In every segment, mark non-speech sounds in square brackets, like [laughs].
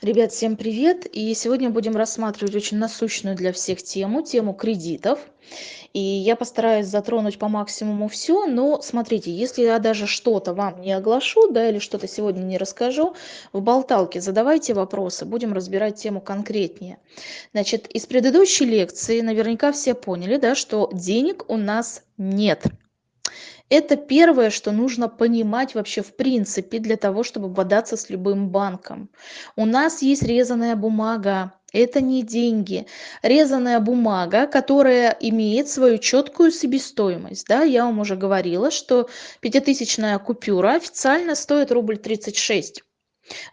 Ребят, всем привет! И сегодня будем рассматривать очень насущную для всех тему, тему кредитов. И я постараюсь затронуть по максимуму все, но смотрите, если я даже что-то вам не оглашу, да, или что-то сегодня не расскажу, в болталке задавайте вопросы, будем разбирать тему конкретнее. Значит, из предыдущей лекции наверняка все поняли, да, что денег у нас нет. Это первое, что нужно понимать вообще в принципе для того, чтобы бодаться с любым банком. У нас есть резаная бумага, это не деньги. Резаная бумага, которая имеет свою четкую себестоимость. Да, я вам уже говорила, что пятитысячная купюра официально стоит рубль 36.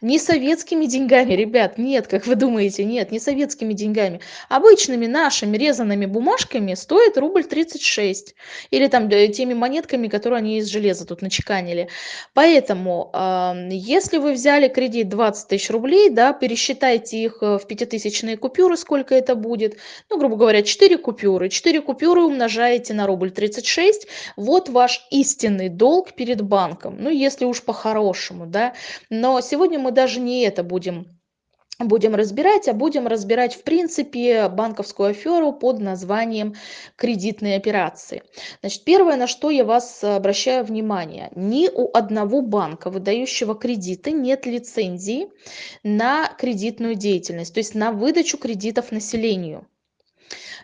Не советскими деньгами, ребят, нет, как вы думаете, нет, не советскими деньгами. Обычными нашими резанными бумажками стоит рубль 36. Или там э, теми монетками, которые они из железа тут начеканили. Поэтому, если вы взяли кредит 20 тысяч рублей, да, пересчитайте их э, в пятитысячные купюры, сколько это будет. Ну, грубо говоря, 4 купюры. 4 купюры умножаете на рубль 36. Вот ваш истинный долг перед банком. Ну, если уж по-хорошему, да. Но сегодня сегодня мы даже не это будем будем разбирать, а будем разбирать в принципе банковскую аферу под названием кредитные операции. Значит, первое, на что я вас обращаю внимание, ни у одного банка, выдающего кредиты, нет лицензии на кредитную деятельность, то есть на выдачу кредитов населению.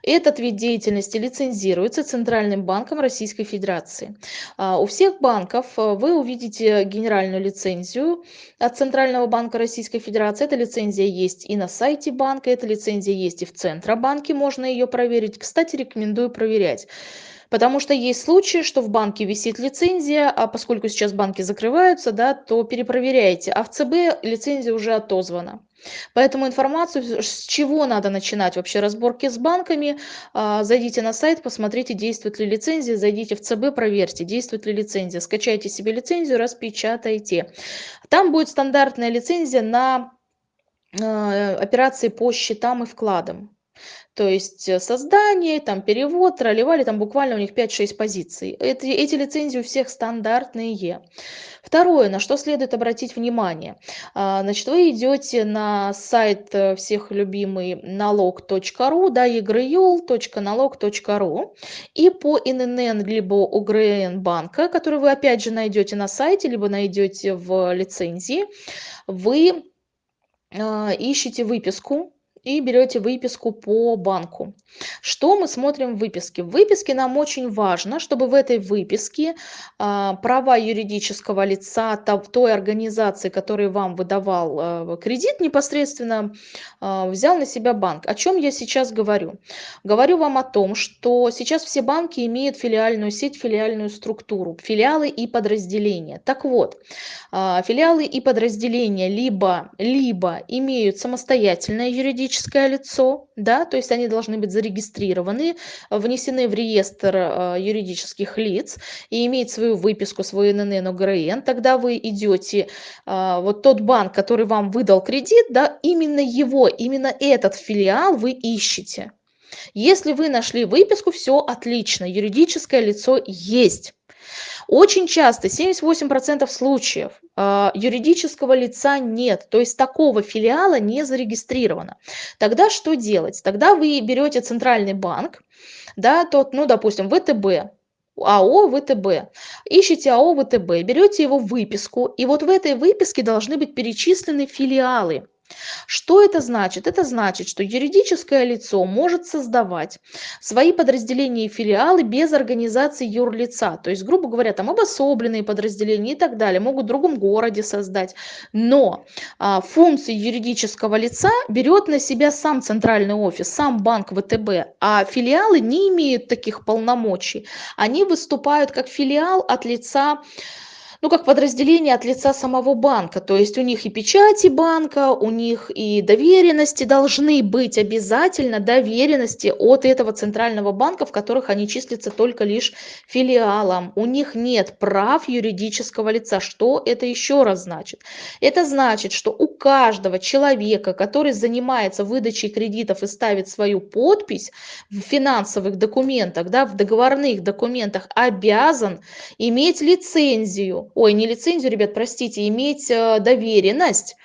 Этот вид деятельности лицензируется Центральным банком Российской Федерации. А, у всех банков а, вы увидите генеральную лицензию от Центрального банка Российской Федерации. Эта лицензия есть и на сайте банка, эта лицензия есть и в Центробанке, можно ее проверить. Кстати, рекомендую проверять. Потому что есть случаи, что в банке висит лицензия, а поскольку сейчас банки закрываются, да, то перепроверяйте. А в ЦБ лицензия уже отозвана. Поэтому информацию, с чего надо начинать вообще разборки с банками, а, зайдите на сайт, посмотрите, действует ли лицензия, зайдите в ЦБ, проверьте, действует ли лицензия, скачайте себе лицензию, распечатайте. Там будет стандартная лицензия на а, операции по счетам и вкладам. То есть э, создание, там перевод, тролливали, там буквально у них 5-6 позиций. Эти, эти лицензии у всех стандартные. Второе, на что следует обратить внимание. А, значит, вы идете на сайт э, всех любимый налог.ру, да, egryul.налог.ру и по ИНН либо УГРН банка, который вы опять же найдете на сайте, либо найдете в лицензии, вы а, ищете выписку и берете выписку по банку. Что мы смотрим в выписке? В выписке нам очень важно, чтобы в этой выписке а, права юридического лица той организации, которая вам выдавал а, кредит, непосредственно а, взял на себя банк. О чем я сейчас говорю? Говорю вам о том, что сейчас все банки имеют филиальную сеть, филиальную структуру, филиалы и подразделения. Так вот, филиалы и подразделения либо, либо имеют самостоятельное юридическое юридическое лицо, да, то есть они должны быть зарегистрированы, внесены в реестр э, юридических лиц и иметь свою выписку, свой ННН, ОГРН, тогда вы идете, э, вот тот банк, который вам выдал кредит, да, именно его, именно этот филиал вы ищете. Если вы нашли выписку, все отлично, юридическое лицо есть. Очень часто, 78% случаев, а, юридического лица нет, то есть такого филиала не зарегистрировано. Тогда что делать? Тогда вы берете центральный банк, да, тот, ну, допустим, ВТБ, АО ВТБ. Ищите АО ВТБ, берете его выписку, и вот в этой выписке должны быть перечислены филиалы. Что это значит? Это значит, что юридическое лицо может создавать свои подразделения и филиалы без организации юрлица. То есть, грубо говоря, там обособленные подразделения и так далее, могут в другом городе создать. Но а, функции юридического лица берет на себя сам центральный офис, сам банк ВТБ, а филиалы не имеют таких полномочий. Они выступают как филиал от лица ну, как подразделение от лица самого банка. То есть у них и печати банка, у них и доверенности должны быть обязательно, доверенности от этого центрального банка, в которых они числятся только лишь филиалом. У них нет прав юридического лица. Что это еще раз значит? Это значит, что у каждого человека, который занимается выдачей кредитов и ставит свою подпись в финансовых документах, да, в договорных документах, обязан иметь лицензию ой, не лицензию, ребят, простите, иметь э, доверенность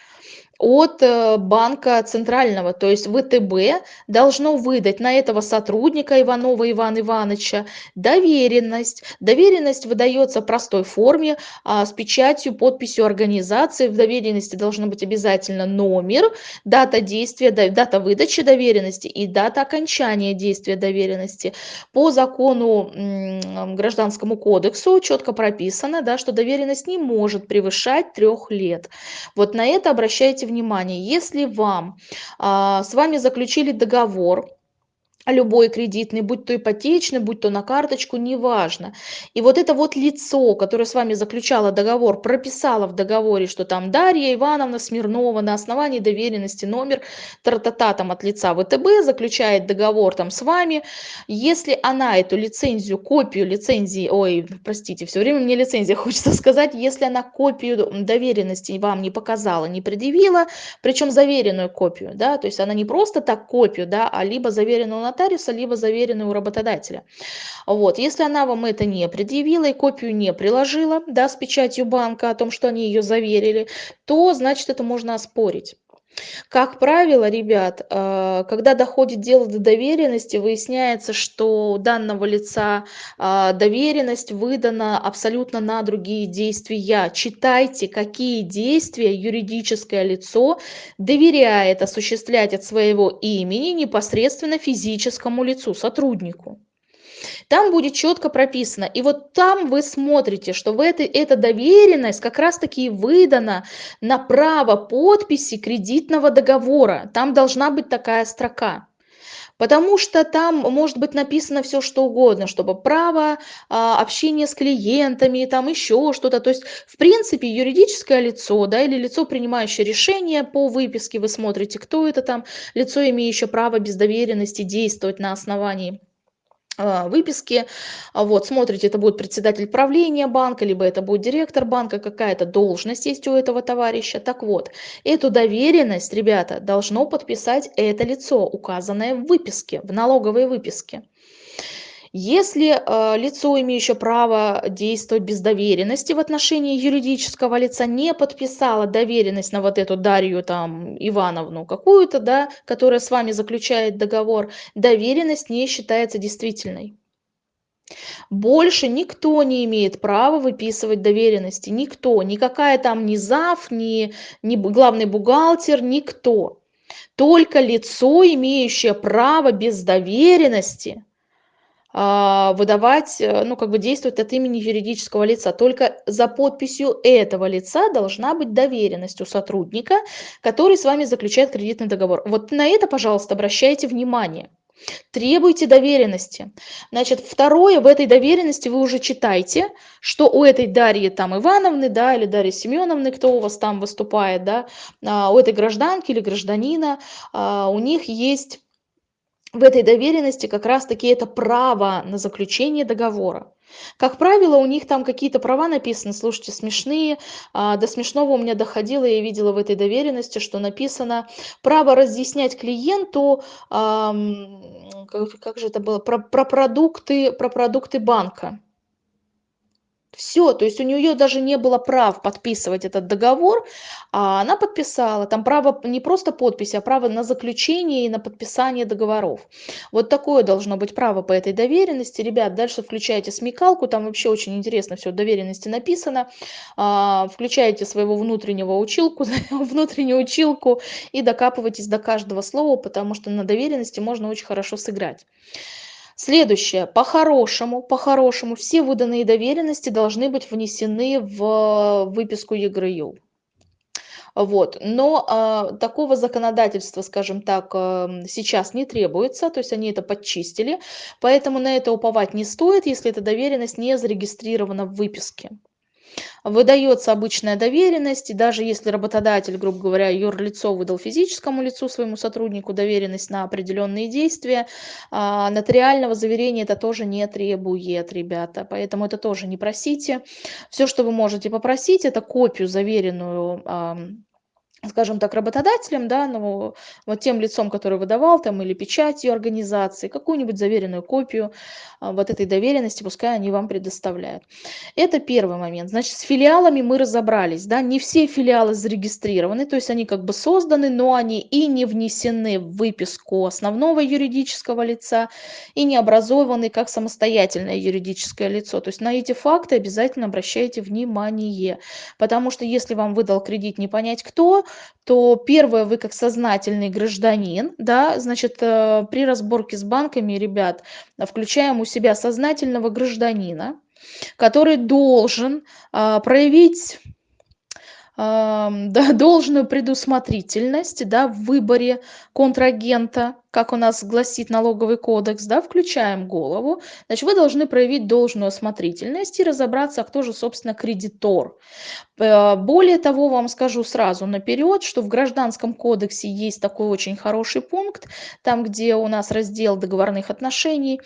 от э, банка центрального, то есть ВТБ должно выдать на этого сотрудника Иванова Ивана Ивановича доверенность. Доверенность выдается в простой форме а, с печатью, подписью организации. В доверенности должно быть обязательно номер, дата действия, дата выдачи доверенности и дата окончания действия доверенности. По закону Гражданскому кодексу четко прописано, да, что доверенность не может превышать трех лет. Вот на это обращайте внимание, если вам, а, с вами заключили договор, любой кредитный, будь то ипотечный, будь то на карточку, неважно. И вот это вот лицо, которое с вами заключало договор, прописало в договоре, что там Дарья Ивановна Смирнова на основании доверенности номер тра-та-та там от лица ВТБ заключает договор там с вами. Если она эту лицензию, копию лицензии, ой, простите, все время мне лицензия [laughs] хочется сказать, если она копию доверенности вам не показала, не предъявила, причем заверенную копию, да, то есть она не просто так копию, да, а либо заверенную на нотариуса, либо заверенный у работодателя. Вот. Если она вам это не предъявила и копию не приложила да, с печатью банка о том, что они ее заверили, то значит это можно оспорить. Как правило, ребят, э, когда доходит дело до доверенности, выясняется, что у данного лица э, доверенность выдана абсолютно на другие действия. Читайте, какие действия юридическое лицо доверяет осуществлять от своего имени непосредственно физическому лицу, сотруднику. Там будет четко прописано. И вот там вы смотрите, что в этой, эта доверенность как раз-таки выдана на право подписи кредитного договора. Там должна быть такая строка. Потому что там может быть написано все что угодно, чтобы право а, общения с клиентами, там еще что-то. То есть, в принципе, юридическое лицо, да, или лицо, принимающее решение по выписке, вы смотрите, кто это там, лицо, имеющее право без доверенности действовать на основании выписки. А вот, смотрите, это будет председатель правления банка, либо это будет директор банка, какая-то должность есть у этого товарища. Так вот, эту доверенность, ребята, должно подписать это лицо, указанное в выписке, в налоговой выписке. Если э, лицо, имеющее право действовать без доверенности в отношении юридического лица, не подписало доверенность на вот эту Дарью там Ивановну какую-то, да, которая с вами заключает договор, доверенность не считается действительной. Больше никто не имеет права выписывать доверенности, никто, никакая там ни зав, ни, ни главный бухгалтер, никто. Только лицо, имеющее право без доверенности – выдавать, э, ну, как бы действовать от имени юридического лица. Только за подписью этого лица должна быть доверенность у сотрудника, который с вами заключает кредитный договор. Вот на это, пожалуйста, обращайте внимание. Требуйте доверенности. Значит, второе, в этой доверенности вы уже читаете, что у этой Дарьи там Ивановны, да, или Дарьи Семеновны, кто у вас там выступает, да, а, у этой гражданки или гражданина, а, у них есть в этой доверенности как раз-таки это право на заключение договора. Как правило, у них там какие-то права написаны, слушайте, смешные. А, до смешного у меня доходило, я видела в этой доверенности, что написано право разъяснять клиенту, как же это было, про, про, продукты, про продукты банка. Все, то есть у нее даже не было прав подписывать этот договор, а она подписала. Там право не просто подписи, а право на заключение и на подписание договоров. Вот такое должно быть право по этой доверенности. Ребят, дальше включайте смекалку, там вообще очень интересно все доверенности написано. А, включайте своего внутреннего училку, [laughs] внутреннюю училку и докапывайтесь до каждого слова, потому что на доверенности можно очень хорошо сыграть. Следующее. По-хорошему, по-хорошему, все выданные доверенности должны быть внесены в выписку ЕГРЮ. Вот. Но э, такого законодательства, скажем так, э, сейчас не требуется, то есть они это подчистили, поэтому на это уповать не стоит, если эта доверенность не зарегистрирована в выписке. Выдается обычная доверенность, и даже если работодатель, грубо говоря, юрлицо выдал физическому лицу, своему сотруднику доверенность на определенные действия, а, нотариального заверения это тоже не требует, ребята. Поэтому это тоже не просите. Все, что вы можете попросить, это копию заверенную скажем так, работодателем, да, ну, вот тем лицом, который выдавал там или печатью организации, какую-нибудь заверенную копию а, вот этой доверенности, пускай они вам предоставляют. Это первый момент. Значит, с филиалами мы разобрались, да, не все филиалы зарегистрированы, то есть они как бы созданы, но они и не внесены в выписку основного юридического лица, и не образованы как самостоятельное юридическое лицо. То есть на эти факты обязательно обращайте внимание, потому что если вам выдал кредит не понять кто, то первое, вы как сознательный гражданин, да, значит, э, при разборке с банками, ребят, включаем у себя сознательного гражданина, который должен а, проявить [laughs] да, должную предусмотрительность да, в выборе контрагента, как у нас гласит налоговый кодекс, да, включаем голову, значит, вы должны проявить должную осмотрительность и разобраться, кто же, собственно, кредитор. Э, более того, вам скажу сразу наперед, что в Гражданском кодексе есть такой очень хороший пункт, там, где у нас раздел договорных отношений,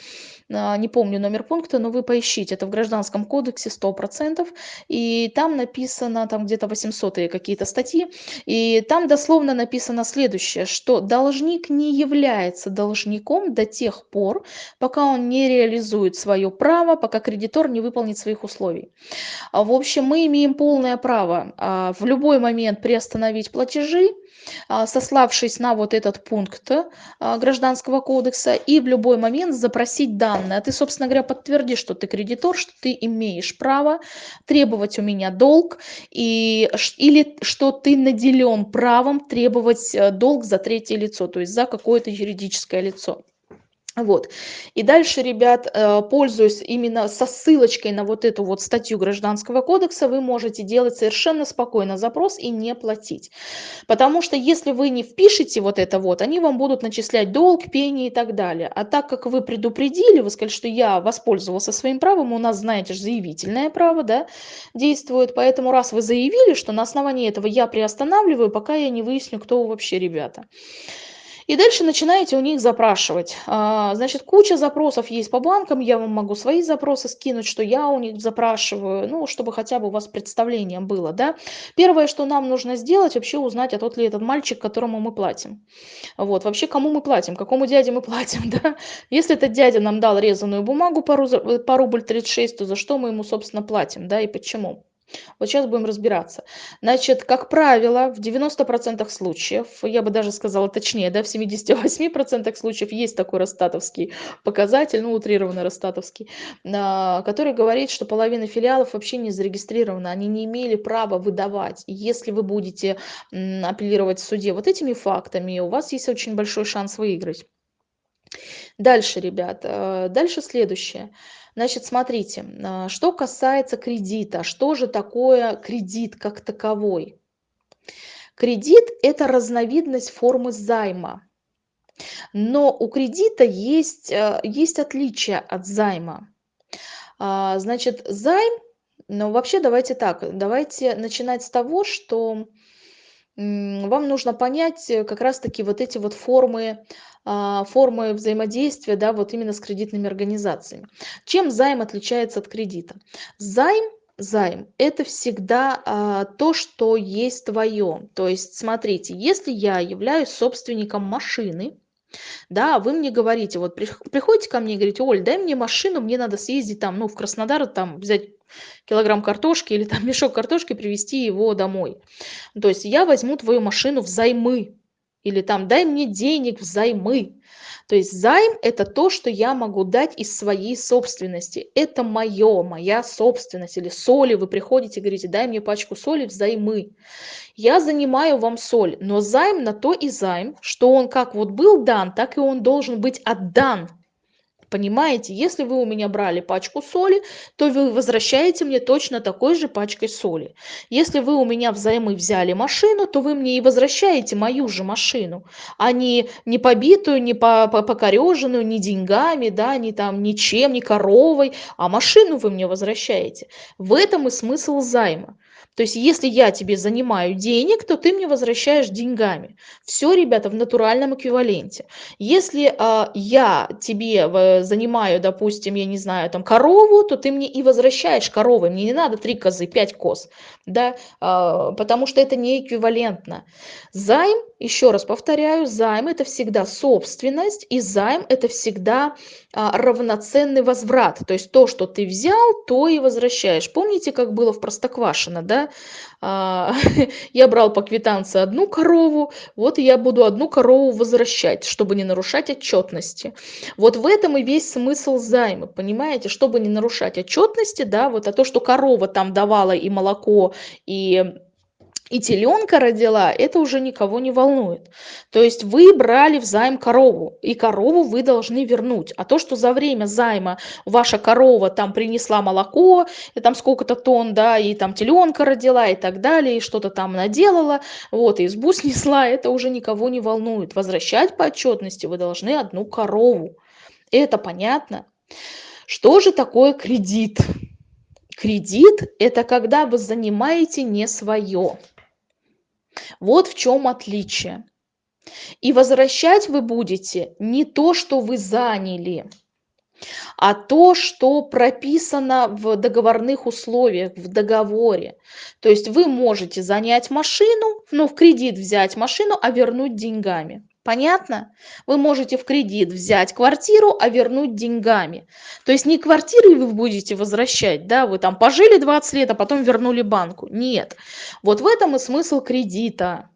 а, не помню номер пункта, но вы поищите, это в Гражданском кодексе 100%, и там написано, там где-то 800 какие-то статьи, и там дословно написано следующее, что должник не является должником до тех пор, пока он не реализует свое право, пока кредитор не выполнит своих условий. А, в общем, мы имеем полное право а, в любой момент приостановить платежи, сославшись на вот этот пункт а, Гражданского кодекса, и в любой момент запросить данные. А ты, собственно говоря, подтверди, что ты кредитор, что ты имеешь право требовать у меня долг, и, или что ты наделен правом требовать э, долг за третье лицо, то есть за какое-то юридическое лицо. Вот. И дальше, ребят, э, пользуясь именно со ссылочкой на вот эту вот статью Гражданского кодекса, вы можете делать совершенно спокойно запрос и не платить. Потому что если вы не впишете вот это вот, они вам будут начислять долг, пени и так далее. А так как вы предупредили, вы сказали, что я воспользовался своим правом, у нас, знаете же, заявительное право, да, действует. Поэтому раз вы заявили, что на основании этого я приостанавливаю, пока я не выясню, кто вы вообще, ребята. И дальше начинаете у них запрашивать. А, значит, куча запросов есть по банкам, я вам могу свои запросы скинуть, что я у них запрашиваю, ну, чтобы хотя бы у вас представление было, да. Первое, что нам нужно сделать, вообще узнать, а тот ли этот мальчик, которому мы платим. Вот, вообще, кому мы платим, какому дяде мы платим, [laughs] да. Если этот дядя нам дал резаную бумагу по, рубль 36, то за что мы ему, собственно, платим, да, и почему. Вот сейчас будем разбираться. Значит, как правило, в 90% случаев, я бы даже сказала точнее, да, в 78% случаев есть такой ростатовский показатель, ну, утрированный ростатовский, а, который говорит, что половина филиалов вообще не зарегистрирована, они не имели права выдавать. Если вы будете апеллировать в суде вот этими фактами, у вас есть очень большой шанс выиграть. Дальше, ребят, э, дальше следующее. Значит, смотрите, а, что касается кредита, что же такое кредит как таковой? Кредит – это разновидность формы займа. Но у кредита есть, э, есть отличие от займа. А, значит, займ, ну вообще давайте так, давайте начинать с того, что вам нужно понять э, как раз-таки вот эти вот формы а, формы взаимодействия, да, вот именно с кредитными организациями. Чем займ отличается от кредита? Займ Займ – это всегда а, то, что есть твое. То есть, смотрите, если я являюсь собственником машины, да, вы мне говорите, вот приходите ко мне и говорите, Оль, дай мне машину, мне надо съездить там, ну, в Краснодар, там, взять килограмм картошки или там [laughs] мешок картошки, привезти его домой. То есть я возьму твою машину взаймы, или там дай мне денег взаймы. То есть займ – это то, что я могу дать из своей собственности. Это мое, моя собственность. Или соли вы приходите и говорите, дай мне пачку соли взаймы. Я занимаю вам соль, но займ на то и займ, что он как вот был дан, так и он должен быть отдан Понимаете, если вы у меня брали пачку соли, то вы возвращаете мне точно такой же пачкой соли. Если вы у меня взаймы взяли машину, то вы мне и возвращаете мою же машину, а не, не побитую, не по, по, покореженную, не деньгами, да, не там ничем, не коровой, а машину вы мне возвращаете. В этом и смысл займа. То есть если я тебе занимаю денег, то ты мне возвращаешь деньгами. Все, ребята, в натуральном эквиваленте. Если а, я тебе занимаю, допустим, я не знаю, там корову, то ты мне и возвращаешь коровы. Мне не надо три козы, пять коз, да, а, потому что это не эквивалентно. Займ, еще раз повторяю, займ это всегда собственность, и займ это всегда а, равноценный возврат. То есть то, что ты взял, то и возвращаешь. Помните, как было в Простоквашино, да? А, [laughs] я брал по квитанции одну корову, вот я буду одну корову возвращать, чтобы не нарушать отчетности. Вот в этом и весь смысл займа, понимаете? Чтобы не нарушать отчетности, да, вот а то, что корова там давала и молоко, и и теленка родила, это уже никого не волнует. То есть вы брали в займ корову, и корову вы должны вернуть. А то, что за время займа ваша корова там принесла молоко, и там сколько-то тонн, да, и там теленка родила и так далее, и что-то там наделала, вот, и избу [laughs] снесла, это уже никого не волнует. Возвращать по отчетности вы должны одну корову. Это понятно? Что же такое кредит? Кредит – это когда вы занимаете не свое. Вот в чем отличие. И возвращать вы будете не то, что вы заняли, а то, что прописано в договорных условиях, в договоре. То есть вы можете занять машину, ну, в кредит взять машину, а вернуть деньгами. Понятно? Вы можете в кредит взять квартиру, а вернуть деньгами. То есть не квартиры вы будете возвращать, да, вы там пожили 20 лет, а потом вернули банку. Нет. Вот в этом и смысл кредита.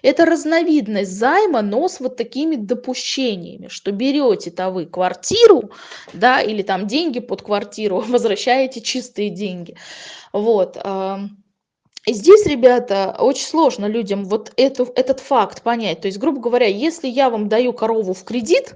Это разновидность займа, но с вот такими допущениями, что берете-то вы квартиру, да, или там деньги под квартиру, [laughs] возвращаете чистые деньги. Вот. И здесь, ребята, очень сложно людям вот эту, этот факт понять. То есть, грубо говоря, если я вам даю корову в кредит,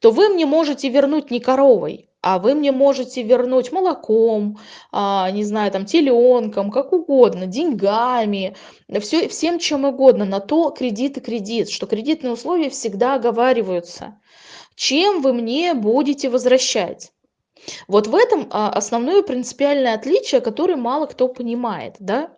то вы мне можете вернуть не коровой, а вы мне можете вернуть молоком, а, не знаю, там, теленком, как угодно, деньгами, все, всем чем угодно. На то кредит и кредит, что кредитные условия всегда оговариваются. Чем вы мне будете возвращать? Вот в этом а, основное принципиальное отличие, которое мало кто понимает, да.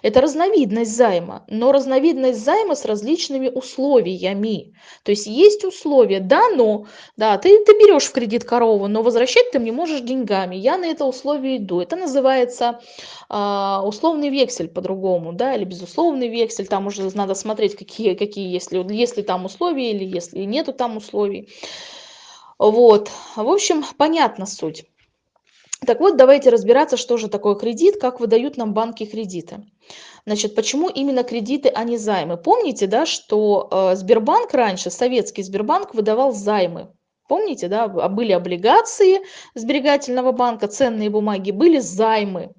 Это разновидность займа, но разновидность займа с различными условиями. То есть есть условия, да, но, да, ты, ты берешь в кредит корову, но возвращать ты мне можешь деньгами. Я на это условие иду. Это называется а, условный вексель по-другому, да, или безусловный вексель. Там уже надо смотреть, какие, какие если, если там условия или если нету там условий. Вот, в общем, понятна суть. Так вот, давайте разбираться, что же такое кредит, как выдают нам банки кредиты. Значит, почему именно кредиты, а не займы? Помните, да, что э, Сбербанк раньше, советский Сбербанк, выдавал займы. Помните, да, были облигации сберегательного банка, ценные бумаги, были займы.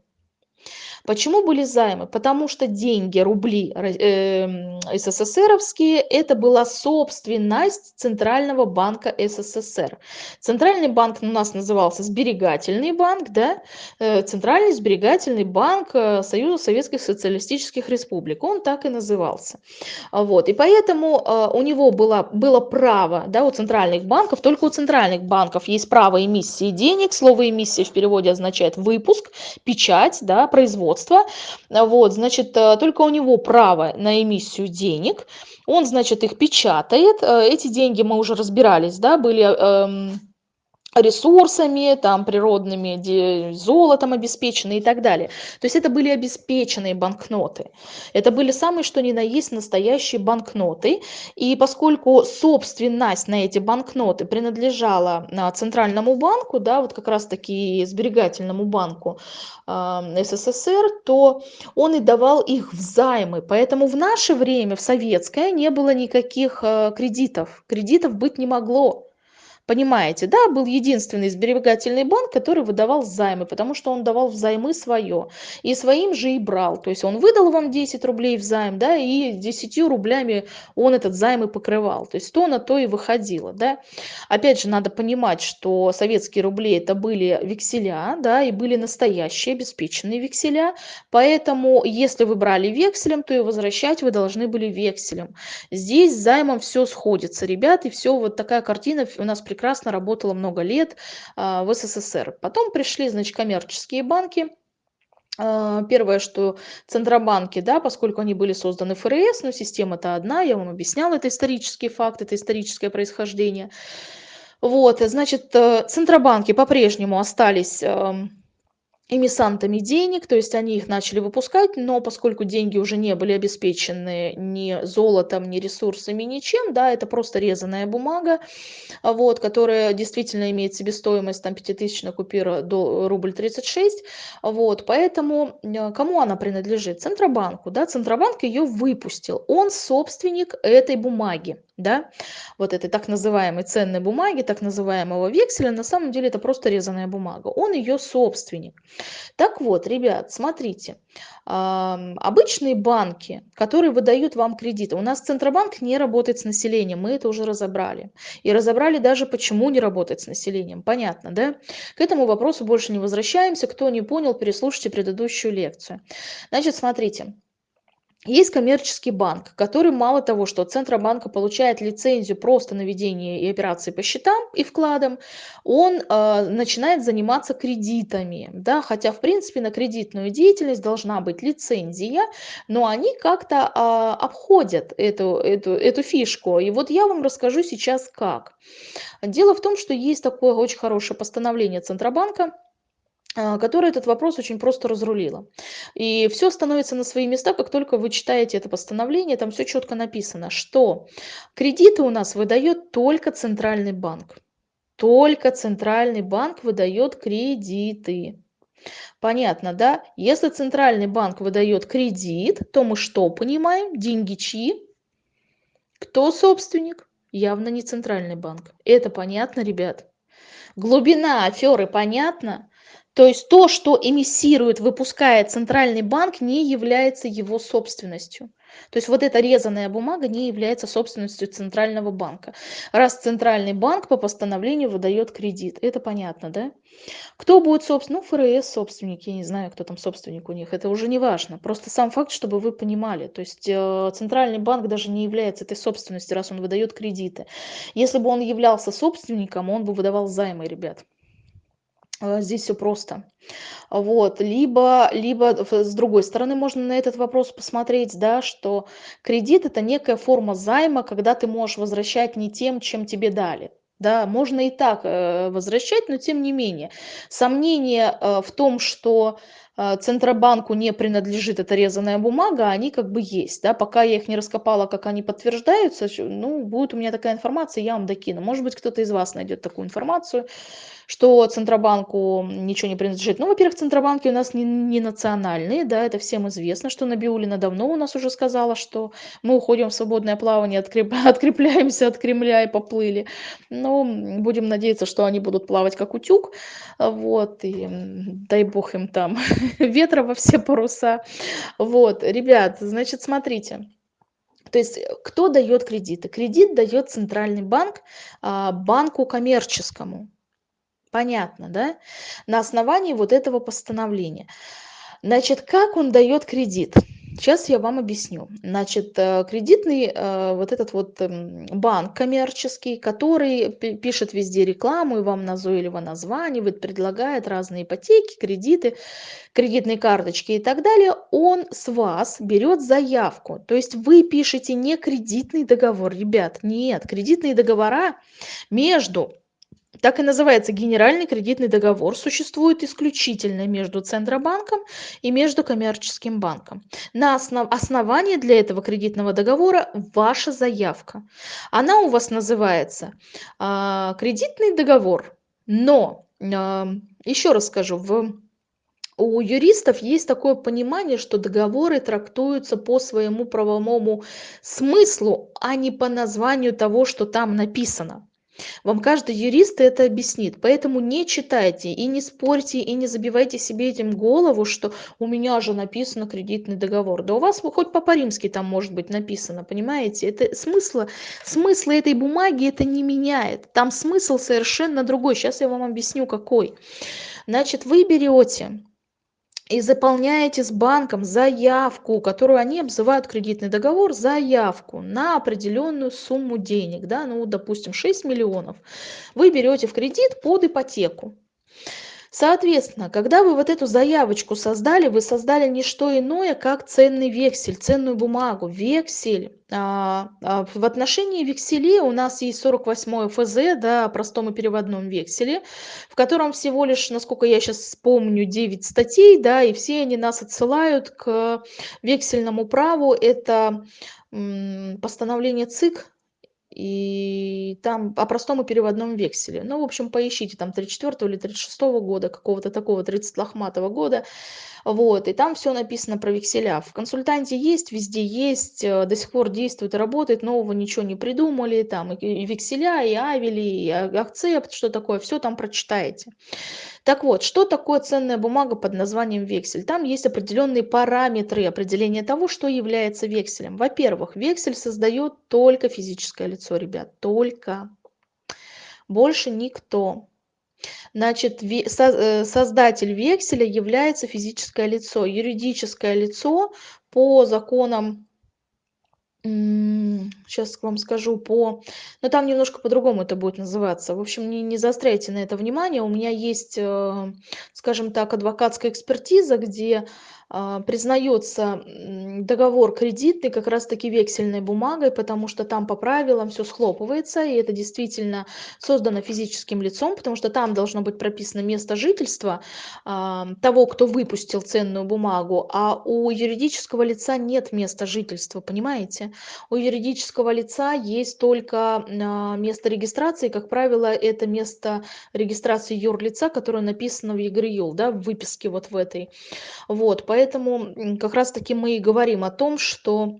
Почему были займы? Потому что деньги, рубли э, СССРовские, это была собственность Центрального банка СССР. Центральный банк у нас назывался Сберегательный банк, да? Э, Центральный сберегательный банк э, Союза Советских Социалистических Республик. Он так и назывался. Вот. И поэтому э, у него было, было право, да, у центральных банков, только у центральных банков есть право эмиссии денег. Слово эмиссия в переводе означает выпуск, печать, да, производство производства. Вот, значит, э, только у него право на эмиссию денег. Он, значит, их печатает. Э, эти деньги мы уже разбирались, да, были... Ресурсами, там, природными, золотом обеспечены и так далее. То есть это были обеспеченные банкноты. Это были самые что ни на есть настоящие банкноты. И поскольку собственность на эти банкноты принадлежала а, Центральному банку, да, вот как раз таки сберегательному банку э, СССР, то он и давал их взаймы. Поэтому в наше время, в советское, не было никаких э, кредитов. Кредитов быть не могло. Понимаете, да, был единственный сберегательный банк, который выдавал займы, потому что он давал взаймы свое. И своим же и брал. То есть он выдал вам 10 рублей в займ, да, и 10 рублями он этот займ и покрывал. То есть то на то и выходило, да. Опять же, надо понимать, что советские рубли это были векселя, да, и были настоящие обеспеченные векселя. Поэтому, если вы брали векселем, то и возвращать вы должны были векселем. Здесь с займом все сходится, ребят, и все вот такая картина у нас прекрасно работала много лет а, в СССР. Потом пришли, значит, коммерческие банки, А, первое, что центробанки, да, поскольку они были созданы ФРС, но система-то одна, я вам объясняла, это исторический факт, это историческое происхождение. Вот, значит, э, центробанки по-прежнему остались эмиссантами денег, то есть они их начали выпускать, но поскольку деньги уже не были обеспечены ни золотом, ни ресурсами, ничем, да, это просто резаная бумага, вот, которая действительно имеет себестоимость там пятитысячная купюра до рубль 36, вот, поэтому э, кому она принадлежит? Центробанку, да, Центробанк ее выпустил, он собственник этой бумаги, да, вот этой так называемой ценной бумаги, так называемого векселя, на самом деле это просто резаная бумага, он ее собственник. Так вот, ребят, смотрите, обычные банки, которые выдают вам кредиты, у нас Центробанк не работает с населением, мы это уже разобрали. И разобрали даже, почему не работает с населением, понятно, да? К этому вопросу больше не возвращаемся, кто не понял, переслушайте предыдущую лекцию. Значит, смотрите, есть коммерческий банк, который мало того, что от Центробанка получает лицензию просто на ведение и операции по счетам и вкладам, он э, начинает заниматься кредитами. Да? Хотя, в принципе, на кредитную деятельность должна быть лицензия, но они как-то э, обходят эту, эту, эту фишку. И вот я вам расскажу сейчас как. Дело в том, что есть такое очень хорошее постановление Центробанка, которая этот вопрос очень просто разрулила. И все становится на свои места, как только вы читаете это постановление, там все четко написано, что кредиты у нас выдает только Центральный банк. Только Центральный банк выдает кредиты. Понятно, да? Если Центральный банк выдает кредит, то мы что понимаем? Деньги чьи? Кто собственник? Явно не Центральный банк. Это понятно, ребят? Глубина аферы понятна? То есть то, что эмиссирует, выпускает центральный банк, не является его собственностью. То есть вот эта резаная бумага не является собственностью центрального банка. Раз центральный банк по постановлению выдает кредит. Это понятно, да? Кто будет собственник? Ну, ФРС собственник, я не знаю, кто там собственник у них. Это уже не важно. Просто сам факт, чтобы вы понимали. То есть э, центральный банк даже не является этой собственностью, раз он выдает кредиты. Если бы он являлся собственником, он бы выдавал займы, ребят. А, здесь все просто. Вот, либо, либо с другой стороны можно на этот вопрос посмотреть, да, что кредит это некая форма займа, когда ты можешь возвращать не тем, чем тебе дали. Да, можно и так э, возвращать, но тем не менее. Сомнение э, в том, что э, Центробанку не принадлежит эта резаная бумага, они как бы есть. Да? Пока я их не раскопала, как они подтверждаются, ну, будет у меня такая информация, я вам докину. Может быть, кто-то из вас найдет такую информацию что Центробанку ничего не принадлежит. Ну, во-первых, Центробанки у нас не, не национальные, да, это всем известно, что Набиулина давно у нас уже сказала, что мы уходим в свободное плавание, откреп... [laughs] открепляемся от Кремля и поплыли. Но будем надеяться, что они будут плавать как утюг, вот, и дай бог им там [laughs] ветра во все паруса. Вот, ребят, значит, смотрите. То есть кто дает кредиты? Кредит дает центральный банк а, банку коммерческому. Понятно, да? На основании вот этого постановления. Значит, как он дает кредит? Сейчас я вам объясню. Значит, э, кредитный э, вот этот вот эм, банк коммерческий, который пишет везде рекламу и вам назойливо названивает, предлагает разные ипотеки, кредиты, кредитные карточки и так далее, он с вас берет заявку. То есть вы пишете не кредитный договор, ребят, нет, кредитные договора между так и называется генеральный кредитный договор, существует исключительно между Центробанком и между коммерческим банком. На основ... основании для этого кредитного договора ваша заявка. Она у вас называется э, кредитный договор, но, э, еще раз скажу, в у юристов есть такое понимание, что договоры трактуются по своему правовому смыслу, а не по названию того, что там написано. Вам каждый юрист это объяснит. Поэтому не читайте и не спорьте, и не забивайте себе этим голову, что у меня же написано кредитный договор. Да у вас хоть по-римски там может быть написано, понимаете? Это смысла, смысла этой бумаги это не меняет. Там смысл совершенно другой. Сейчас я вам объясню какой. Значит, вы берете и заполняете с банком заявку, которую они обзывают кредитный договор, заявку на определенную сумму денег, да, ну, допустим, 6 миллионов, вы берете в кредит под ипотеку. Соответственно, когда вы вот эту заявочку создали, вы создали не что иное, как ценный вексель, ценную бумагу. Вексель. А, а, в отношении векселей у нас есть 48 ФЗ, да, простом и переводном векселе, в котором всего лишь, насколько я сейчас помню, 9 статей, да, и все они нас отсылают к вексельному праву. Это постановление ЦИК и там о простом и переводном векселе. Ну, в общем, поищите, там 34 или 36 года, какого-то такого, 30 лохматого года. Вот, и там все написано про векселя. В консультанте есть, везде есть, э, до сих пор действует работает, нового ничего не придумали, там и векселя, и авели, и акцепт, что такое, все там прочитаете. Так вот, что такое ценная бумага под названием вексель? Там есть определенные параметры определения того, что является векселем. Во-первых, вексель создает только физическое лицо, ребят, только. Больше никто. Значит, э, создатель векселя является физическое лицо. Юридическое лицо по законам сейчас вам скажу по но там немножко по-другому это будет называться. В общем, не не заостряйте на это внимание. У меня есть, э, скажем так, адвокатская экспертиза, где признается договор кредитный как раз-таки вексельной бумагой, потому что там по правилам все схлопывается, и это действительно создано физическим лицом, потому что там должно быть прописано место жительства а, того, кто выпустил ценную бумагу, а у юридического лица нет места жительства, понимаете? У юридического лица есть только а, место регистрации, как правило, это место регистрации юрлица, которое написано в ЕГРЮЛ, да, в выписке вот в этой. Вот, поэтому как раз таки мы и говорим о том, что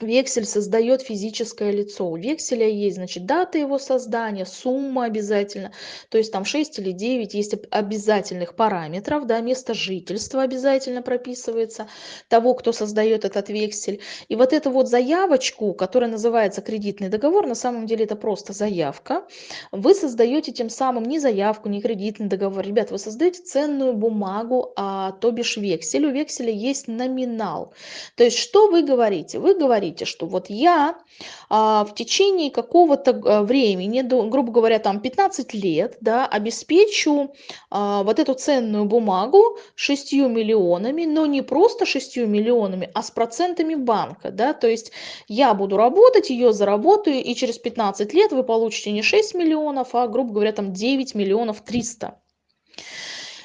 Вексель создает физическое лицо. У векселя есть, значит, дата его создания, сумма обязательно, то есть там 6 или 9 есть обязательных параметров, да, место жительства обязательно прописывается того, кто создает этот вексель. И вот эту вот заявочку, которая называется кредитный договор, на самом деле это просто заявка, вы создаете тем самым не заявку, не кредитный договор. Ребят, вы создаете ценную бумагу, а, то бишь вексель. У векселя есть номинал. То есть что вы говорите? Вы говорите, говорите, что вот я а, в течение какого-то а, времени, до, грубо говоря, там 15 лет, да, обеспечу а, вот эту ценную бумагу 6 миллионами, но не просто 6 миллионами, а с процентами банка, да, то есть я буду работать, ее заработаю, и через 15 лет вы получите не 6 миллионов, а, грубо говоря, там 9 миллионов 300.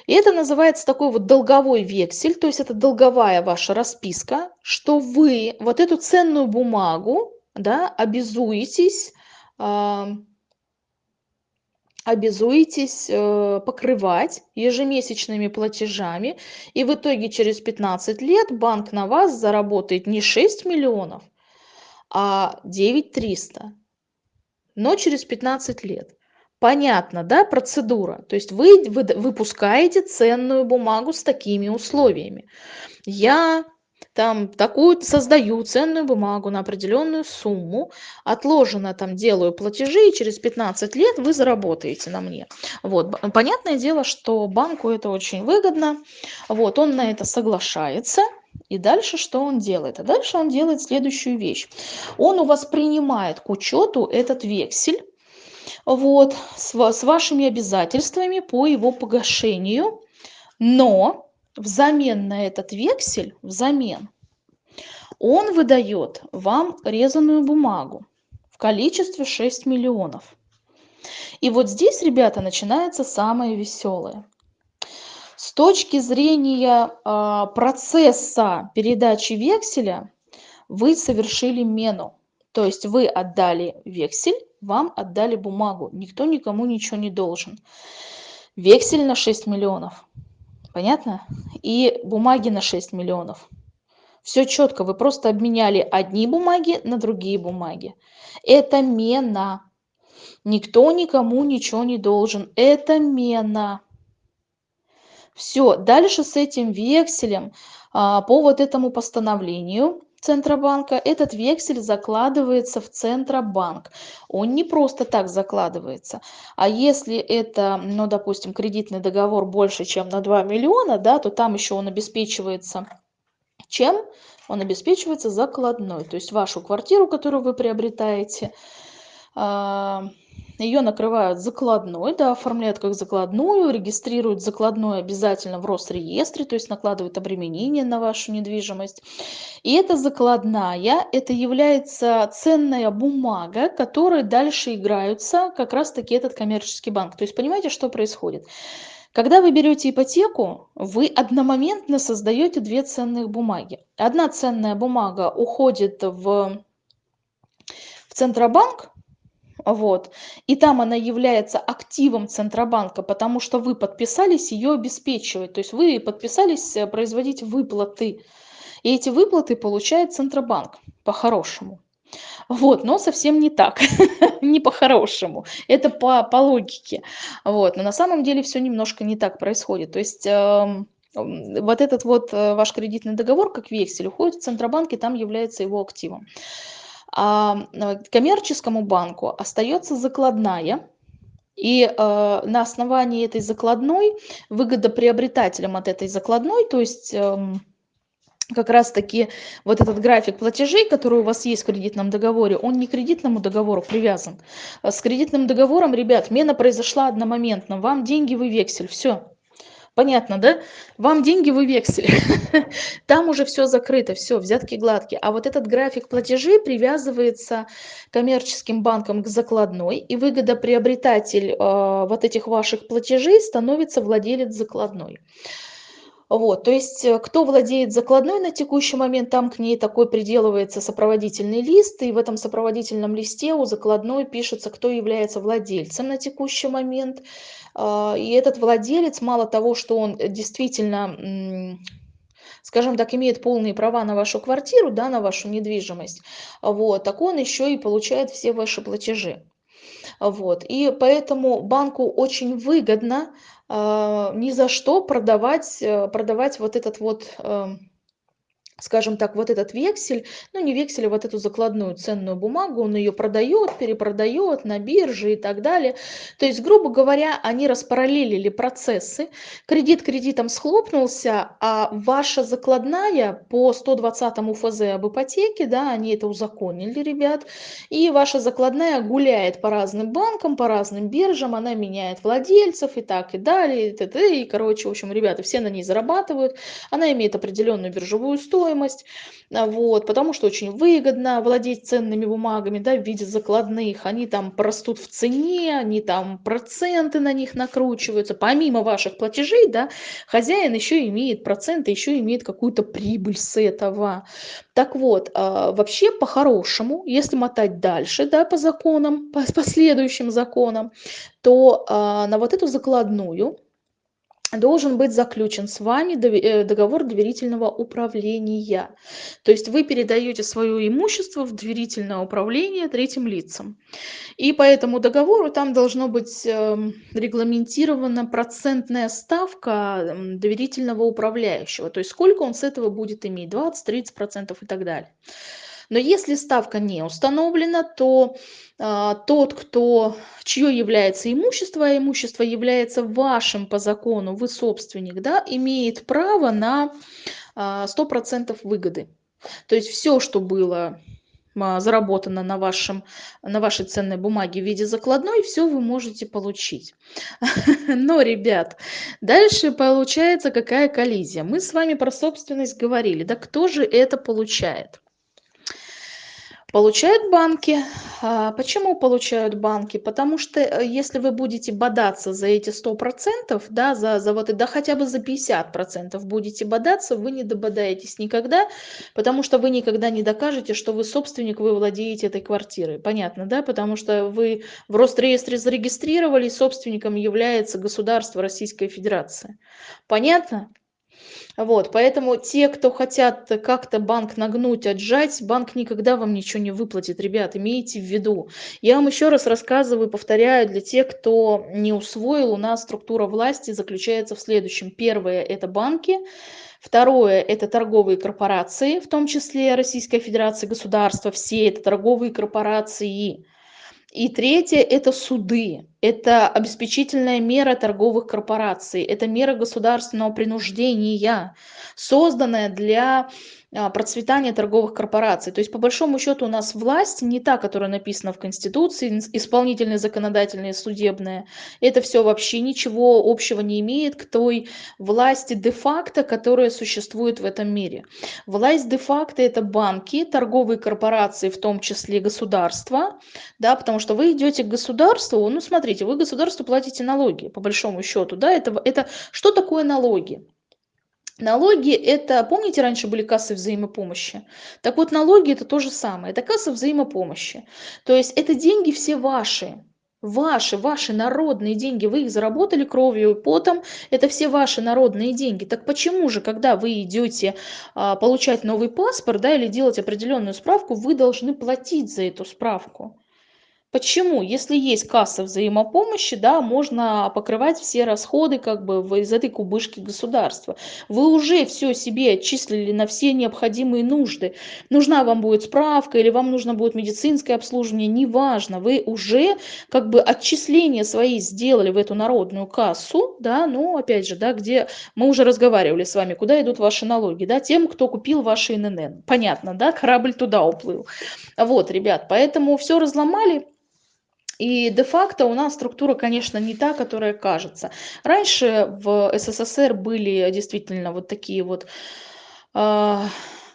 И это называется такой вот долговой вексель, то есть это долговая ваша расписка, что вы вот эту ценную бумагу да, обязуетесь, э, обязуетесь э, покрывать ежемесячными платежами, и в итоге через 15 лет банк на вас заработает не 6 миллионов, а 9 300, но через 15 лет. Понятно, да, процедура? То есть вы выпускаете ценную бумагу с такими условиями. Я там такую создаю ценную бумагу на определенную сумму, отложено там делаю платежи, и через 15 лет вы заработаете на мне. Вот. Понятное дело, что банку это очень выгодно. Вот, он на это соглашается. И дальше что он делает? А дальше он делает следующую вещь. Он у вас принимает к учету этот вексель, вот, с, с вашими обязательствами по его погашению. Но взамен на этот вексель, взамен, он выдает вам резаную бумагу в количестве 6 миллионов. И вот здесь, ребята, начинается самое веселое. С точки зрения э, процесса передачи векселя вы совершили мену. То есть вы отдали вексель, вам отдали бумагу. Никто никому ничего не должен. Вексель на 6 миллионов. Понятно? И бумаги на 6 миллионов. Все четко. Вы просто обменяли одни бумаги на другие бумаги. Это мена. Никто никому ничего не должен. Это мена. Все. Дальше с этим векселем а, по вот этому постановлению Центробанка, этот вексель закладывается в Центробанк. Он не просто так закладывается. А если это, ну, допустим, кредитный договор больше, чем на 2 миллиона, да, то там еще он обеспечивается чем? Он обеспечивается закладной. То есть вашу квартиру, которую вы приобретаете, а, ее накрывают закладной, да, оформляют как закладную, регистрируют закладной обязательно в Росреестре, то есть накладывают обременение на вашу недвижимость. И эта закладная, это является ценная бумага, которой дальше играются как раз-таки этот коммерческий банк. То есть понимаете, что происходит? Когда вы берете ипотеку, вы одномоментно создаете две ценных бумаги. Одна ценная бумага уходит в, в Центробанк, вот, и там она является активом Центробанка, потому что вы подписались ее обеспечивать, то есть вы подписались э, производить выплаты. И эти выплаты получает Центробанк по-хорошему. Вот, но совсем не так, [laughs] не по-хорошему. Это по, по логике. Вот, но на самом деле все немножко не так происходит. То есть э, вот этот вот э, ваш кредитный договор, как вексель, уходит в Центробанк, и там является его активом. А э, коммерческому банку остается закладная, и э, на основании этой закладной выгодоприобретателям от этой закладной, то есть э, как раз таки вот этот график платежей, который у вас есть в кредитном договоре, он не к кредитному договору привязан. А с кредитным договором, ребят, мена произошла одномоментно. Вам деньги, вы вексель. Все. Понятно, да? Вам деньги, вы вексель. [laughs] Там уже все закрыто, все, взятки гладкие. А вот этот график платежей привязывается коммерческим банком к закладной, и выгодоприобретатель э, вот этих ваших платежей становится владелец закладной. Вот, то есть э, кто владеет закладной на текущий момент, там к ней такой приделывается сопроводительный лист, и в этом сопроводительном листе у закладной пишется, кто является владельцем на текущий момент. А, и этот владелец, мало того, что он действительно скажем так, имеет полные права на вашу квартиру, да, на вашу недвижимость, вот, так он еще и получает все ваши платежи. Вот. И поэтому банку очень выгодно ни за что продавать, э, продавать вот этот вот э, скажем так, вот этот вексель, ну не вексель, а вот эту закладную ценную бумагу, он ее продает, перепродает на бирже и так далее. То есть, грубо говоря, они распараллелили процессы, кредит кредитом схлопнулся, а ваша закладная по 120 ФЗ об ипотеке, да, они это узаконили, ребят, и ваша закладная гуляет по разным банкам, по разным биржам, она меняет владельцев и так и далее, и, т.д. и короче, в общем, ребята, все на ней зарабатывают, она имеет определенную биржевую стоимость, стоимость, а, вот, потому что очень выгодно владеть ценными бумагами да, в виде закладных, они там растут в цене, они там проценты на них накручиваются, помимо ваших платежей, да, хозяин еще имеет проценты, еще имеет какую-то прибыль с этого. Так вот, а, вообще по-хорошему, если мотать дальше, да, по законам, по последующим законам, то а, на вот эту закладную должен быть заключен с вами э, договор доверительного управления. То есть вы передаете свое имущество в доверительное управление третьим лицам. И по этому договору там должно быть эм, регламентирована процентная ставка доверительного управляющего. То есть сколько он с этого будет иметь, 20-30% и так далее. Но если ставка не установлена, то а, тот, кто, чье является имущество, а имущество является вашим по закону, вы собственник, да, имеет право на а, 100% выгоды. То есть все, что было а, заработано на, вашем, на вашей ценной бумаге в виде закладной, все вы можете получить. [laughs] Но, ребят, дальше получается какая коллизия. Мы с вами про собственность говорили. Да кто же это получает? Получают банки. А, почему получают банки? Потому что э, если вы будете бодаться за эти 100%, да, за, за вот, да хотя бы за 50% будете бодаться, вы не дободаетесь никогда, потому что вы никогда не докажете, что вы собственник, вы владеете этой квартирой. Понятно, да? Потому что вы в Росреестре зарегистрировали, собственником является государство Российская Федерация. Понятно? Вот, поэтому те, кто хотят как-то банк нагнуть, отжать, банк никогда вам ничего не выплатит, ребят, имейте в виду. Я вам еще раз рассказываю, повторяю, для тех, кто не усвоил, у нас структура власти заключается в следующем. Первое – это банки, Второе – это торговые корпорации, в том числе Российская Федерация, государства, все это торговые корпорации. И третье – это суды. Это обеспечительная мера торговых корпораций, это мера государственного принуждения, созданная для а, процветания торговых корпораций. То есть, по большому счету, у нас власть не та, которая написана в Конституции, исполнительная, законодательная, судебная. Это все вообще ничего общего не имеет к той власти де-факто, которая существует в этом мире. Власть де-факто – это банки, торговые корпорации, в том числе государства, да, потому что вы идете к государству, ну, смотрите, вы государству платите налоги, по большому счету, да, это, это что такое налоги? Налоги это, помните, раньше были кассы взаимопомощи? Так вот, налоги это то же самое, это касса взаимопомощи. То есть это деньги все ваши, ваши, ваши народные деньги, вы их заработали кровью и потом, это все ваши народные деньги. Так почему же, когда вы идете а, получать новый паспорт, да, или делать определенную справку, вы должны платить за эту справку? Почему? Если есть касса взаимопомощи, да, можно покрывать все расходы как бы из этой кубышки государства. Вы уже все себе отчислили на все необходимые нужды. Нужна вам будет справка или вам нужно будет медицинское обслуживание, неважно. Вы уже как бы отчисления свои сделали в эту народную кассу, да, ну опять же, да, где мы уже разговаривали с вами, куда идут ваши налоги, да, тем, кто купил ваши ИНН. Понятно, да, корабль туда уплыл. Вот, ребят, поэтому все разломали, и де-факто у нас структура, конечно, не та, которая кажется. Раньше в СССР были действительно вот такие вот э,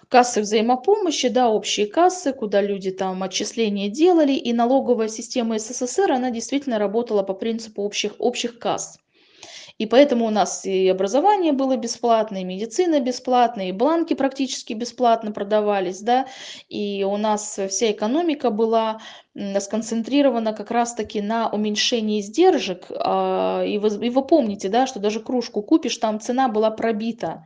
кассы взаимопомощи, да, общие кассы, куда люди там отчисления делали, и налоговая система СССР, она действительно работала по принципу общих, общих касс. И поэтому у нас и образование было бесплатное, и медицина бесплатная, и бланки практически бесплатно продавались, да, и у нас вся экономика была сконцентрирована как раз-таки на уменьшении издержек. А, и вы, и вы помните, да, что даже кружку купишь, там цена была пробита.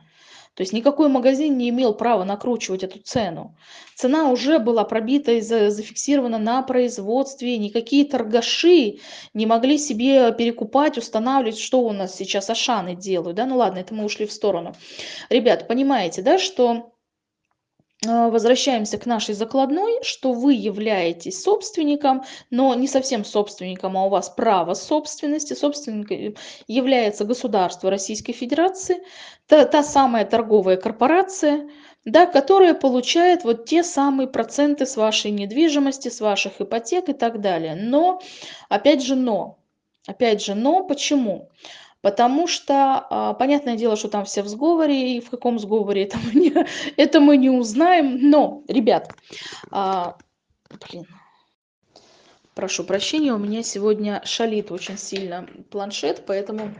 То есть никакой магазин не имел права накручивать эту цену. Цена уже была пробита и зафиксирована на производстве. Никакие торгаши не могли себе перекупать, устанавливать, что у нас сейчас Ашаны делают. Да? Ну ладно, это мы ушли в сторону. Ребят, понимаете, да, что возвращаемся к нашей закладной, что вы являетесь собственником, но не совсем собственником, а у вас право собственности. Собственником является государство Российской Федерации, та, та самая торговая корпорация, да, которая получает вот те самые проценты с вашей недвижимости, с ваших ипотек и так далее. Но, опять же, но. Опять же, но почему? Потому что, а, понятное дело, что там все в сговоре, и в каком сговоре это мы не, [laughs] это мы не узнаем. Но, ребят, а, блин, прошу прощения, у меня сегодня шалит очень сильно планшет, поэтому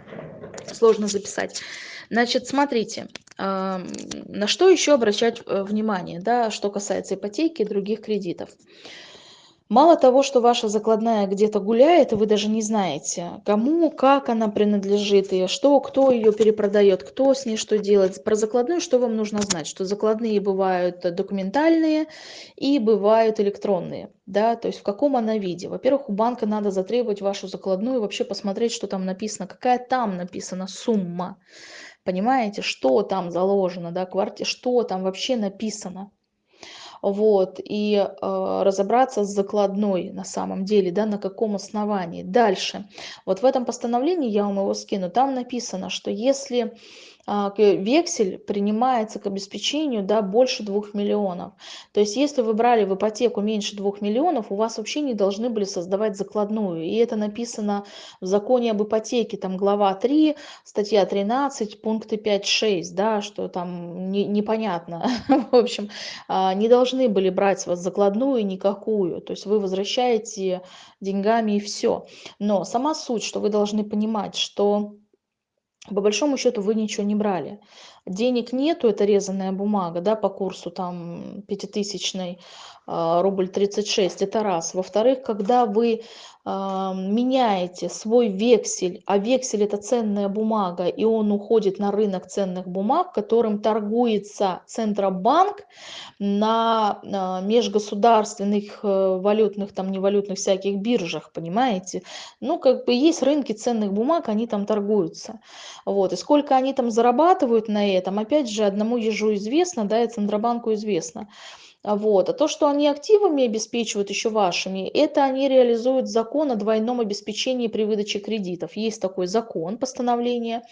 сложно записать. Значит, смотрите, а, на что еще обращать э, внимание, да, что касается ипотеки и других кредитов. Мало того, что ваша закладная где-то гуляет, и вы даже не знаете, кому, как она принадлежит, и что, кто ее перепродает, кто с ней что делает. Про закладную что вам нужно знать? Что закладные бывают документальные и бывают электронные. Да, то есть в каком она виде. Во-первых, у банка надо затребовать вашу закладную и вообще посмотреть, что там написано, какая там написана сумма. Понимаете, что там заложено, да, квартира, что там вообще написано вот, и э, разобраться с закладной на самом деле, да, на каком основании. Дальше, вот в этом постановлении, я вам его скину, там написано, что если вексель принимается к обеспечению да, больше 2 миллионов. То есть если вы брали в ипотеку меньше 2 миллионов, у вас вообще не должны были создавать закладную. И это написано в законе об ипотеке, там глава 3, статья 13, пункты 5-6, да, что там не, непонятно. [laughs] В общем, а, не должны были брать с вас закладную никакую. То есть вы возвращаете деньгами и все. Но сама суть, что вы должны понимать, что по большому счету вы ничего не брали. Денег нету, это резаная бумага, да, по курсу там пятитысячной, а, рубль 36, это раз. Во-вторых, когда вы меняете свой вексель, а вексель это ценная бумага, и он уходит на рынок ценных бумаг, которым торгуется Центробанк на а, межгосударственных э, валютных, там невалютных всяких биржах, понимаете? Ну, как бы есть рынки ценных бумаг, они там торгуются. Вот. И сколько они там зарабатывают на этом, опять же, одному ежу известно, да, и Центробанку известно. А вот. А то, что они активами обеспечивают еще вашими, это они реализуют закон о двойном обеспечении при выдаче кредитов. Есть такой закон, постановление,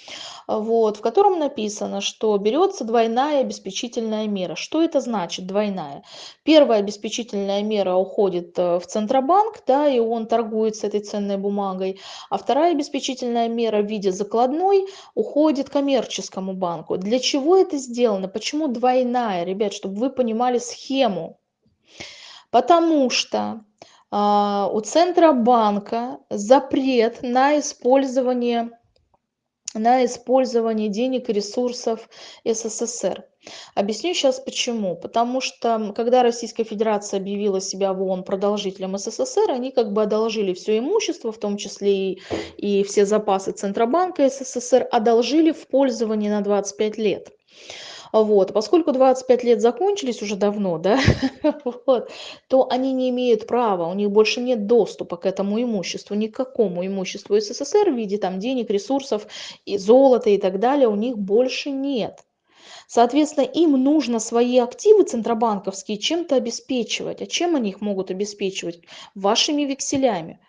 а, вот, в котором написано, что берется двойная обеспечительная мера. Что это значит двойная? Первая обеспечительная мера уходит э, в Центробанк, да, и он торгует с этой ценной бумагой. А вторая обеспечительная мера в виде закладной уходит коммерческому банку. Для чего это сделано? Почему двойная, ребят, чтобы вы понимали схему схему, потому что а, у Центробанка запрет на использование, на использование денег и ресурсов СССР. Объясню сейчас почему. Потому что, когда Российская Федерация объявила себя в ООН продолжителем СССР, они как бы одолжили все имущество, в том числе и, и все запасы Центробанка СССР, одолжили в пользование на 25 лет. Вот. Поскольку 25 лет закончились уже давно, да, [laughs] вот, то они не имеют права, у них больше нет доступа к этому имуществу, ни к какому имуществу СССР в виде там, денег, ресурсов, и золота и так далее, у них больше нет. Соответственно, им нужно свои активы центробанковские чем-то обеспечивать. А чем они их могут обеспечивать? Вашими векселями.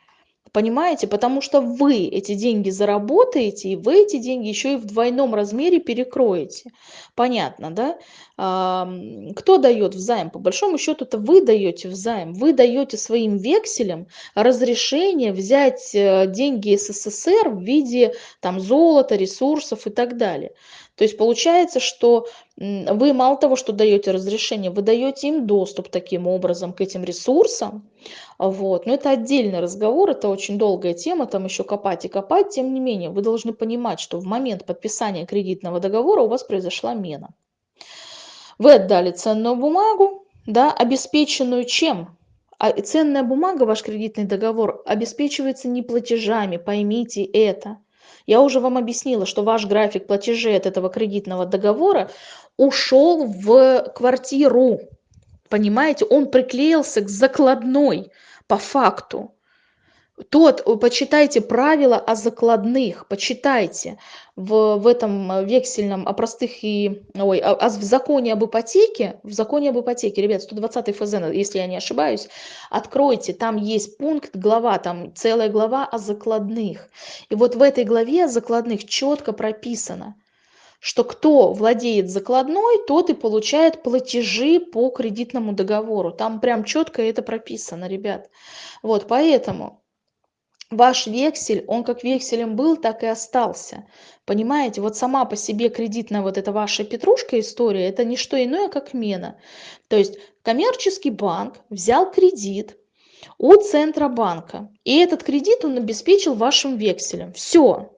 Понимаете? Потому что вы эти деньги заработаете, и вы эти деньги еще и в двойном размере перекроете. Понятно, да? Кто дает взаим? По большому счету, это вы даете взаим. Вы даете своим векселям разрешение взять э, деньги СССР в виде там, золота, ресурсов и так далее. То есть получается, что вы мало того, что даете разрешение, вы даете им доступ таким образом к этим ресурсам. Вот. Но это отдельный разговор, это очень долгая тема, там еще копать и копать. Тем не менее, вы должны понимать, что в момент подписания кредитного договора у вас произошла мена. Вы отдали ценную бумагу, да, обеспеченную чем? А ценная бумага, ваш кредитный договор, обеспечивается не платежами, поймите это. Я уже вам объяснила, что ваш график платежей от этого кредитного договора ушел в квартиру. Понимаете, он приклеился к закладной по факту тот, почитайте правила о закладных, почитайте в, в этом э, вексельном, о простых и, ой, а, а в законе об ипотеке, в законе об ипотеке, ребят, 120 ФЗ, если я не ошибаюсь, откройте, там есть пункт, глава, там целая глава о закладных. И вот в этой главе о закладных четко прописано, что кто владеет закладной, тот и получает платежи по кредитному договору. Там прям четко это прописано, ребят. Вот, поэтому ваш вексель, он как векселем был, так и остался. Понимаете, вот сама по себе кредитная вот эта ваша петрушка история, это не что иное, как мена. То есть коммерческий банк взял кредит у Центробанка, и этот кредит он обеспечил вашим векселем. Все,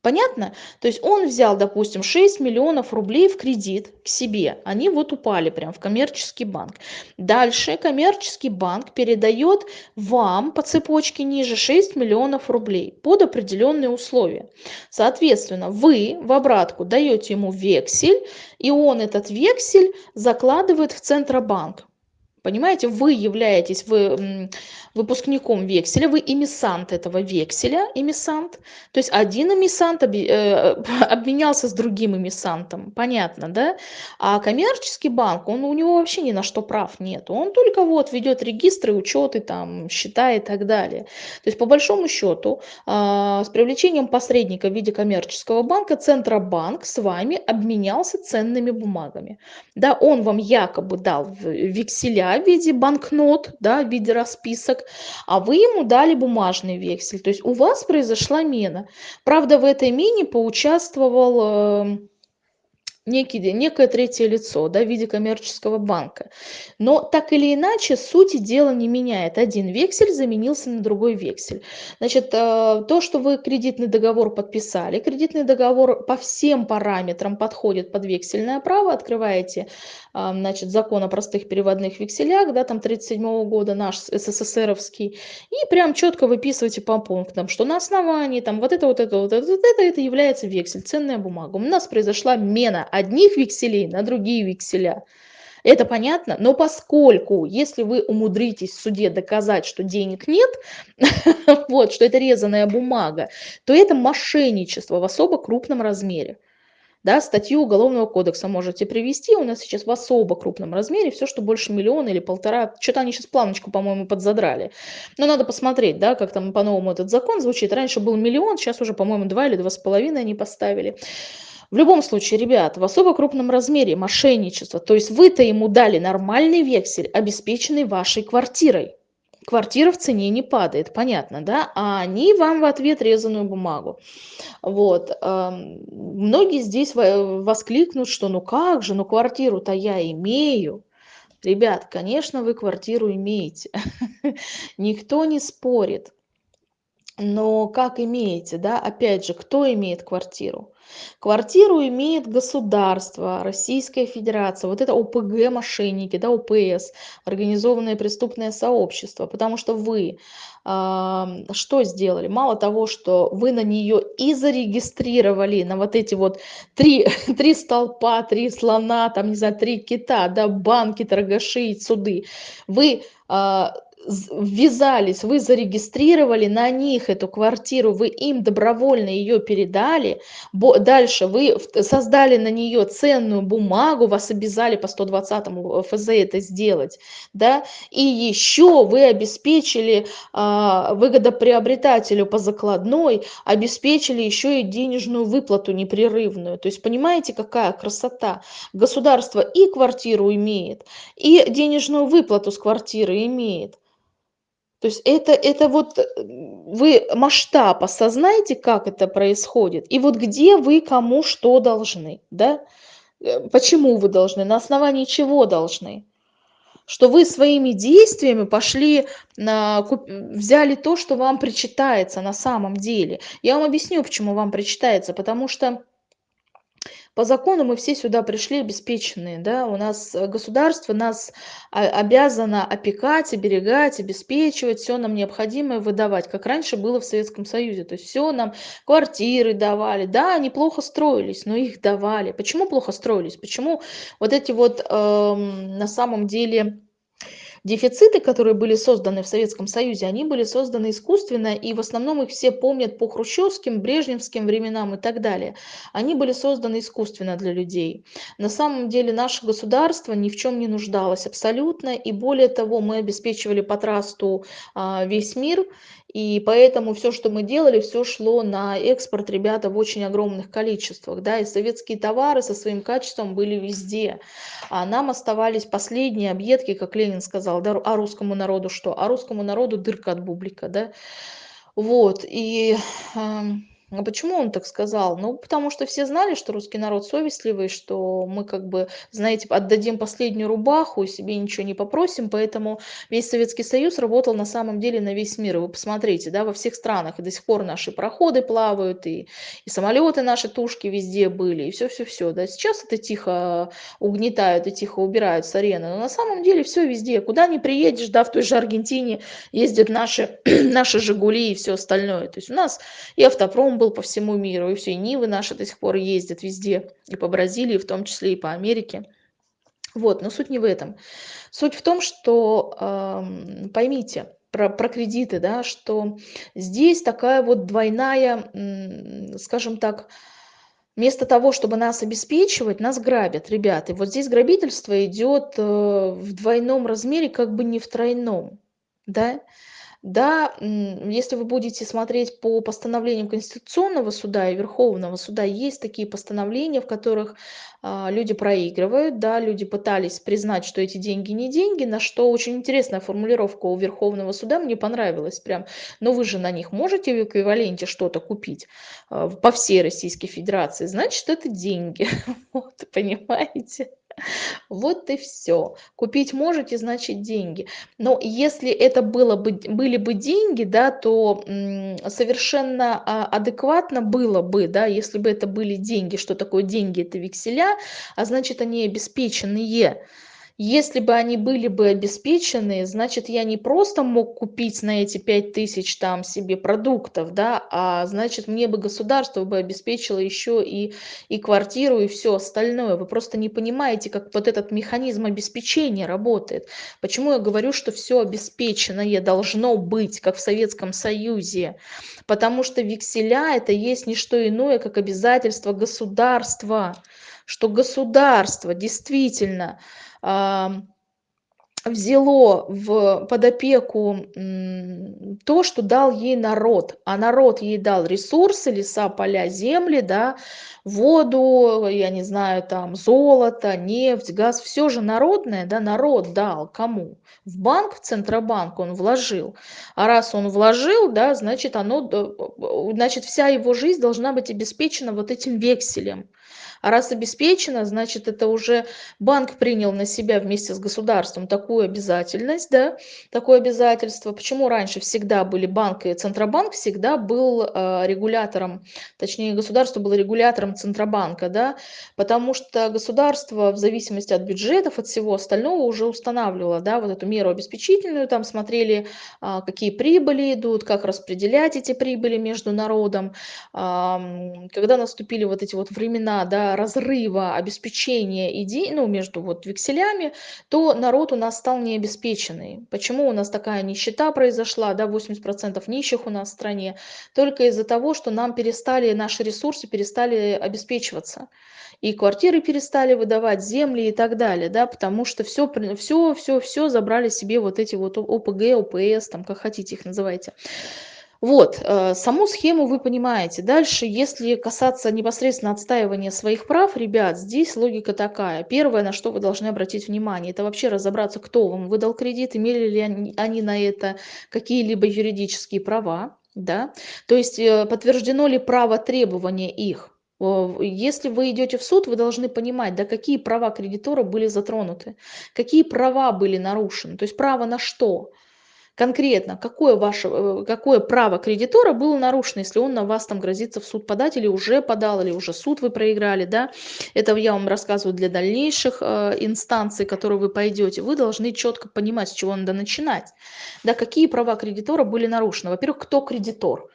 Понятно? То есть он взял, допустим, 6 миллионов рублей в кредит к себе. Они вот упали прям в коммерческий банк. Дальше коммерческий банк передает вам по цепочке ниже 6 миллионов рублей под определенные условия. Соответственно, вы в обратку даете ему вексель, и он этот вексель закладывает в Центробанк. Понимаете, вы являетесь вы, выпускником векселя, вы эмиссант этого векселя, эмиссант. То есть один эмиссант об, э, [laughs] обменялся с другим эмиссантом, понятно, да? А коммерческий банк, он, у него вообще ни на что прав нет. Он только вот ведет регистры, учеты, там, счета и так далее. То есть по большому счету э, с привлечением посредника в виде коммерческого банка Центробанк с вами обменялся ценными бумагами. Да, он вам якобы дал векселя в виде банкнот, да, в виде расписок, а вы ему дали бумажный вексель. То есть у вас произошла мена. Правда, в этой мене поучаствовал э, некий, некое третье лицо да, в виде коммерческого банка. Но так или иначе, сути дела не меняет. Один вексель заменился на другой вексель. Значит, э, то, что вы кредитный договор подписали, кредитный договор по всем параметрам подходит под вексельное право, открываете э, значит, закон о простых переводных векселях, да, там 37 года наш СССРовский, и прям четко выписываете по пунктам, что на основании там вот это, вот это, вот это, вот это, это является вексель, ценная бумага. У нас произошла мена одних векселей на другие векселя. Это понятно? Но поскольку, если вы умудритесь в суде доказать, что денег нет, [laughs] вот, что это резаная бумага, то это мошенничество в особо крупном размере. да, статью Уголовного кодекса можете привести, у нас сейчас в особо крупном размере все, что больше миллиона или полтора, что-то они сейчас планочку, по-моему, подзадрали. Но надо посмотреть, да, как там по-новому этот закон звучит. Раньше был миллион, сейчас уже, по-моему, два или два с половиной они поставили. В любом случае, ребят, в особо крупном размере мошенничество, то есть вы-то ему дали нормальный вексель, обеспеченный вашей квартирой. Квартира в цене не падает, понятно, да? А они вам в ответ резаную бумагу. Вот. Многие здесь воскликнут, что ну как же, ну квартиру-то я имею. Ребят, конечно, вы квартиру имеете. [laughs] Никто не спорит. Но как имеете, да? Опять же, кто имеет квартиру? Квартиру имеет государство, Российская Федерация, вот это ОПГ мошенники, да, ОПС, организованное преступное сообщество, потому что вы э, что сделали? Мало того, что вы на нее и зарегистрировали, на вот эти вот три, [laughs] три столпа, три слона, там, не знаю, три кита, да, банки, торгаши, суды, вы э, ввязались, вы зарегистрировали на них эту квартиру, вы им добровольно ее передали, дальше вы создали на нее ценную бумагу, вас обязали по 120 ФЗ это сделать, да, и еще вы обеспечили а, выгодоприобретателю по закладной, обеспечили еще и денежную выплату непрерывную, то есть понимаете, какая красота, государство и квартиру имеет, и денежную выплату с квартиры имеет, то есть это, это вот э, вы масштаб осознаете, как это происходит, и вот где вы кому что должны, да? Э, почему вы должны, на основании чего должны? Что вы своими действиями пошли, на, взяли то, что вам причитается на самом деле. Я вам объясню, почему вам причитается, потому что по закону мы все сюда пришли обеспеченные, да, у нас э, государство нас обязано опекать, оберегать, обеспечивать, все нам необходимое выдавать, как раньше было в Советском Союзе, то есть все нам квартиры давали, да, они плохо строились, но их давали. Почему плохо строились? Почему вот эти вот э, на самом деле Дефициты, которые были созданы в Советском Союзе, они были созданы искусственно, и в основном их все помнят по хрущевским, брежневским временам и так далее. Они были созданы искусственно для людей. На самом деле наше государство ни в чем не нуждалось абсолютно, и более того, мы обеспечивали по трасту а, весь мир, и поэтому все, что мы делали, все шло на экспорт, ребята, в очень огромных количествах. Да, и советские товары со своим качеством были везде. А нам оставались последние объедки, как Ленин сказал, да, а русскому народу что? А русскому народу дырка от бублика, да. Вот, и... Э, а почему он так сказал? Ну, потому что все знали, что русский народ совестливый, что мы как бы, знаете, отдадим последнюю рубаху, себе ничего не попросим, поэтому весь Советский Союз работал на самом деле на весь мир. Вы посмотрите, да, во всех странах и до сих пор наши проходы плавают, и, и самолеты наши тушки везде были, и все-все-все. Да. Сейчас это тихо угнетают и тихо убирают с арены, но на самом деле все везде. Куда ни приедешь, да, в той же Аргентине ездят наши, [clears throat] наши «Жигули» и все остальное. То есть у нас и автопром был по всему миру, и все, и Нивы наши до сих пор ездят везде, и по Бразилии, в том числе и по Америке. Вот, но суть не в этом. Суть в том, что э, поймите про, про кредиты, да, что здесь такая вот двойная, скажем так, вместо того, чтобы нас обеспечивать, нас грабят, ребята. И вот здесь грабительство идет э, в двойном размере, как бы не в тройном, да. Да, если вы будете смотреть по постановлениям Конституционного суда и Верховного суда, есть такие постановления, в которых а, люди проигрывают, да, люди пытались признать, что эти деньги не деньги, на что очень интересная формулировка у Верховного суда мне понравилась прям. Но вы же на них можете в эквиваленте что-то купить а, по всей Российской Федерации, значит это деньги, [laughs] вот, понимаете? [laughs] Вот и все. Купить можете, значит деньги. Но если это было бы, были бы деньги, да, то совершенно а, адекватно было бы, да, если бы это были деньги. Что такое деньги? Это векселя, а значит они обеспеченные. Если бы они были бы обеспечены, значит, я не просто мог купить на эти 5000 там себе продуктов, да, а значит, мне бы государство бы обеспечило еще и, и квартиру, и все остальное. Вы просто не понимаете, как вот этот механизм обеспечения работает. Почему я говорю, что все обеспеченное должно быть, как в Советском Союзе? Потому что векселя это есть не что иное, как обязательство государства, что государство действительно взяло в под опеку то, что дал ей народ, а народ ей дал ресурсы, леса, поля, земли, да, воду, я не знаю, там золото, нефть, газ, все же народное, да, народ дал кому? В банк, в Центробанк он вложил. А раз он вложил, да, значит, оно, значит, вся его жизнь должна быть обеспечена вот этим векселем. А раз обеспечено, значит, это уже банк принял на себя вместе с государством такую обязательность, да, такое обязательство. Почему раньше всегда были банк и Центробанк всегда был э, регулятором, точнее, государство было регулятором Центробанка, да, потому что государство в зависимости от бюджетов, от всего остального уже устанавливало, да, вот эту меру обеспечительную, там смотрели, э, какие прибыли идут, как распределять эти прибыли между народом. Э, когда наступили вот эти вот времена, да, разрыва обеспечения идей, ну, между вот векселями, то народ у нас стал необеспеченный. Почему у нас такая нищета произошла, да, 80% нищих у нас в стране? Только из-за того, что нам перестали, наши ресурсы перестали обеспечиваться. И квартиры перестали выдавать, земли и так далее, да, потому что все, все, все, все забрали себе вот эти вот ОПГ, ОПС, там, как хотите их называйте. Вот, э, саму схему вы понимаете. Дальше, если касаться непосредственно отстаивания своих прав, ребят, здесь логика такая. Первое, на что вы должны обратить внимание, это вообще разобраться, кто вам выдал кредит, имели ли они, на это какие-либо юридические права, да, то есть э, подтверждено ли право требования их. Если вы идете в суд, вы должны понимать, да, какие права кредитора были затронуты, какие права были нарушены, то есть право на что конкретно, какое, ваше, э, какое право кредитора было нарушено, если он на вас там грозится в суд подать, или уже подал, или уже суд вы проиграли, да, это я вам рассказываю для дальнейших э, инстанций, которые вы пойдете, вы должны четко понимать, с чего надо начинать, да, какие права кредитора были нарушены. Во-первых, кто кредитор?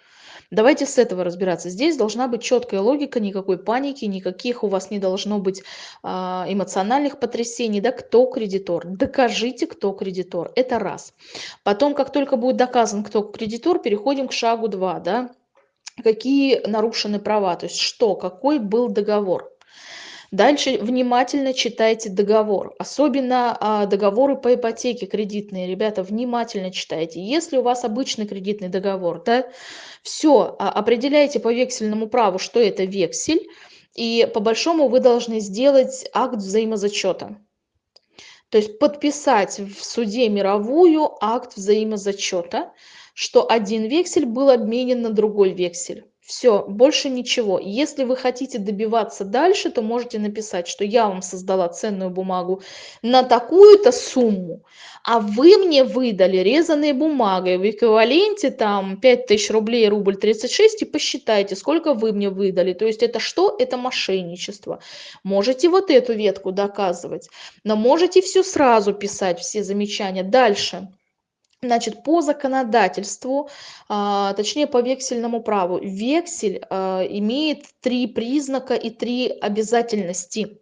Давайте с этого разбираться. Здесь должна быть четкая логика, никакой паники, никаких у вас не должно быть а, эмоциональных потрясений. Да, кто кредитор? Докажите, кто кредитор. Это раз. Потом, как только будет доказан, кто кредитор, переходим к шагу 2. Да? Какие нарушены права, то есть что, какой был договор. Дальше внимательно читайте договор, особенно а, договоры по ипотеке кредитные. Ребята, внимательно читайте. Если у вас обычный кредитный договор, да, все, а, определяйте по вексельному праву, что это вексель, и по большому вы должны сделать акт взаимозачета. То есть подписать в суде мировую акт взаимозачета, что один вексель был обменен на другой вексель. Все, больше ничего. Если вы хотите добиваться дальше, то можете написать, что я вам создала ценную бумагу на такую-то сумму, а вы мне выдали резаной бумагой в эквиваленте там 5000 рублей, рубль 36, и посчитайте, сколько вы мне выдали. То есть это что? Это мошенничество. Можете вот эту ветку доказывать, но можете все сразу писать, все замечания. Дальше. Значит, по законодательству, а, точнее по вексельному праву, вексель а, имеет три признака и три обязательности.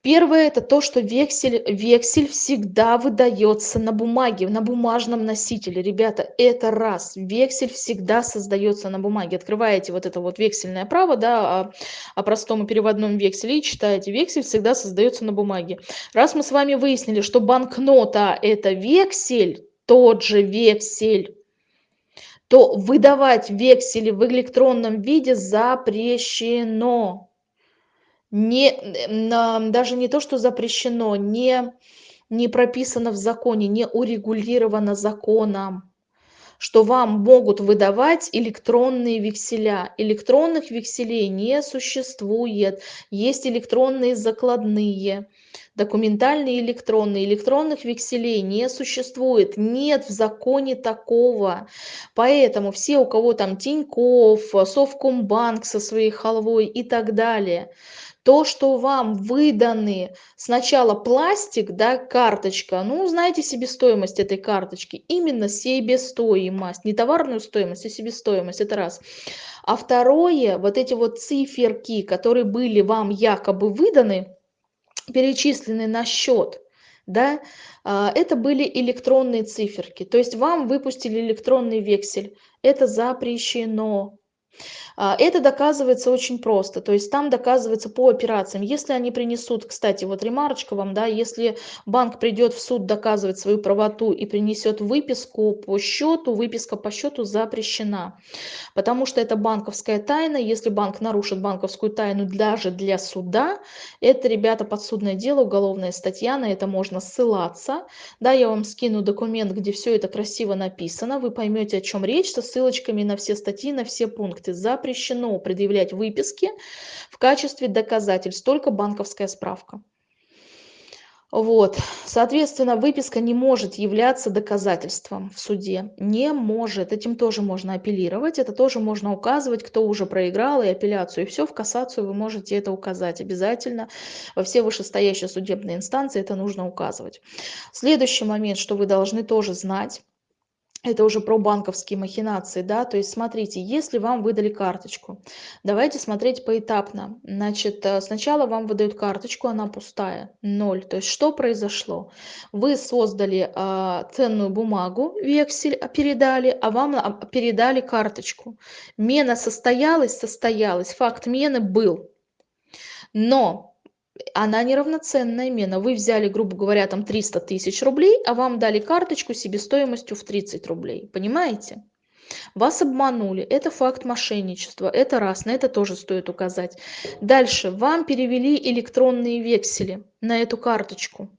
Первое это то, что вексель, вексель всегда выдается на бумаге, на бумажном носителе. Ребята, это раз. Вексель всегда создается на бумаге. Открываете вот это вот вексельное право, да, о, о простом переводном векселе и читаете. Вексель всегда создается на бумаге. Раз мы с вами выяснили, что банкнота это вексель, тот же вексель, то выдавать вексели в электронном виде запрещено. Не, даже не то, что запрещено, не, не прописано в законе, не урегулировано законом что вам могут выдавать электронные векселя. Электронных векселей не существует. Есть электронные закладные документальные электронные, электронных векселей не существует, нет в законе такого. Поэтому все, у кого там Тиньков, Совкомбанк со своей халвой и так далее, То, что вам выданы сначала пластик, да, карточка, ну, знаете себестоимость этой карточки, именно себестоимость, не товарную стоимость, а себестоимость, это раз. А второе, вот эти вот циферки, которые были вам якобы выданы, перечислены на счет, да, а, это были электронные циферки. То есть вам выпустили электронный вексель. Это запрещено. А, это доказывается очень просто, то есть там доказывается по операциям. Если они принесут, кстати, вот ремарочка вам, да, если банк придет в суд доказывать свою правоту и принесет выписку по счету, выписка по счету запрещена, потому что это банковская тайна. Если банк нарушит банковскую тайну даже для суда, это, ребята, подсудное дело, уголовная статья, на это можно ссылаться. Да, я вам скину документ, где все это красиво написано, вы поймете, о чем речь, со ссылочками на все статьи, на все пункты. За запрещено предъявлять выписки в качестве доказательств, только банковская справка. Вот, соответственно, выписка не может являться доказательством в суде, не может, этим тоже можно апеллировать, это тоже можно указывать, кто уже проиграл и апелляцию, и все, в кассацию вы можете это указать обязательно, во все вышестоящие судебные инстанции это нужно указывать. Следующий момент, что вы должны тоже знать, это уже про банковские махинации, да, то есть смотрите, если вам выдали карточку, давайте смотреть поэтапно. Значит, э, сначала вам выдают карточку, она пустая, ноль. То есть что произошло? Вы создали э, ценную бумагу, вексель передали, а вам а, передали карточку. Мена состоялась, состоялась, факт мены был. Но она неравноценная мена. Вы взяли, грубо говоря, там 300 тысяч рублей, а вам дали карточку себестоимостью в 30 рублей. Понимаете? Вас обманули. Это факт мошенничества. Это раз. На это тоже стоит указать. Дальше. Вам перевели электронные вексели на эту карточку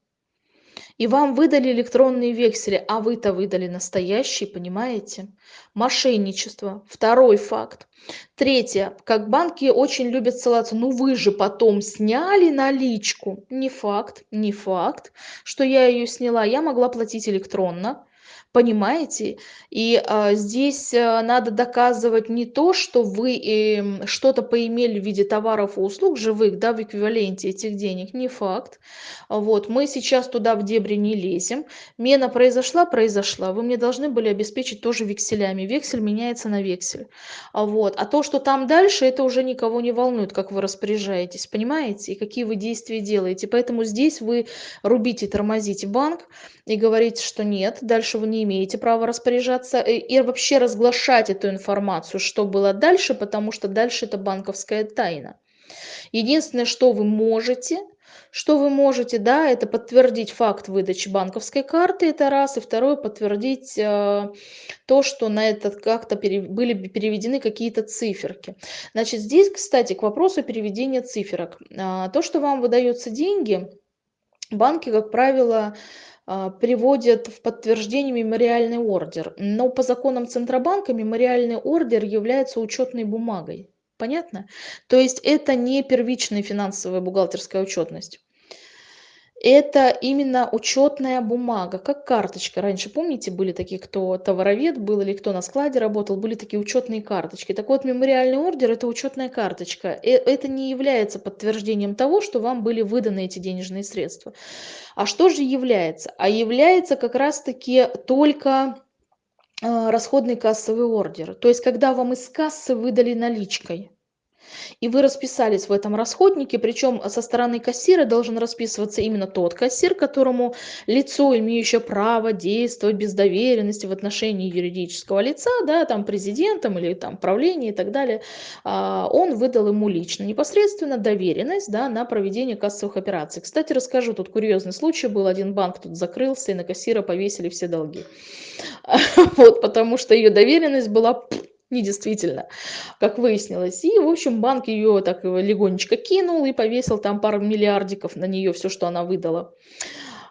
и вам выдали электронные вексели, а вы-то выдали настоящие, понимаете? Мошенничество. Второй факт. Третье. Как банки очень любят ссылаться, ну вы же потом сняли наличку. Не факт, не факт, что я ее сняла. Я могла платить электронно понимаете? И а, здесь а, надо доказывать не то, что вы э, что-то поимели в виде товаров и услуг живых, да, в эквиваленте этих денег, не факт. Вот, мы сейчас туда в дебри не лезем. Мена произошла, произошла. Вы мне должны были обеспечить тоже векселями. Вексель меняется на вексель. Вот. А то, что там дальше, это уже никого не волнует, как вы распоряжаетесь, понимаете? И какие вы действия делаете. Поэтому здесь вы рубите, тормозите банк и говорите, что нет, дальше вы не имеете права распоряжаться э, и вообще разглашать эту информацию, что было дальше, потому что дальше это банковская тайна. Единственное, что вы можете, что вы можете, да, это подтвердить факт выдачи банковской карты, это раз, и второе, подтвердить э, то, что на этот как-то пере, были переведены какие-то циферки. Значит, здесь, кстати, к вопросу переведения циферок. Э, то, что вам выдаются деньги, банки, как правило, приводят в подтверждение мемориальный ордер. Но по законам Центробанка мемориальный ордер является учетной бумагой. Понятно? То есть это не первичная финансовая бухгалтерская отчетность это именно учетная бумага, как карточка. Раньше, помните, были такие, кто товаровед был или кто на складе работал, были такие учетные карточки. Так вот, мемориальный ордер – это учетная карточка. И э, это не является подтверждением того, что вам были выданы эти денежные средства. А что же является? А является как раз-таки только э, расходный кассовый ордер. То есть, когда вам из кассы выдали наличкой и вы расписались в этом расходнике, причем со стороны кассира должен расписываться именно тот кассир, которому лицо, имеющее право действовать без доверенности в отношении юридического лица, да, там президентом или там правление и так далее, а, он выдал ему лично непосредственно доверенность да, на проведение кассовых операций. Кстати, расскажу, тут курьезный случай был, один банк тут закрылся и на кассира повесили все долги. [laughs] Вот, потому что ее доверенность была недействительно, как выяснилось. И, в общем, банк ее так легонечко кинул и повесил там пару миллиардиков на нее, все, что она выдала.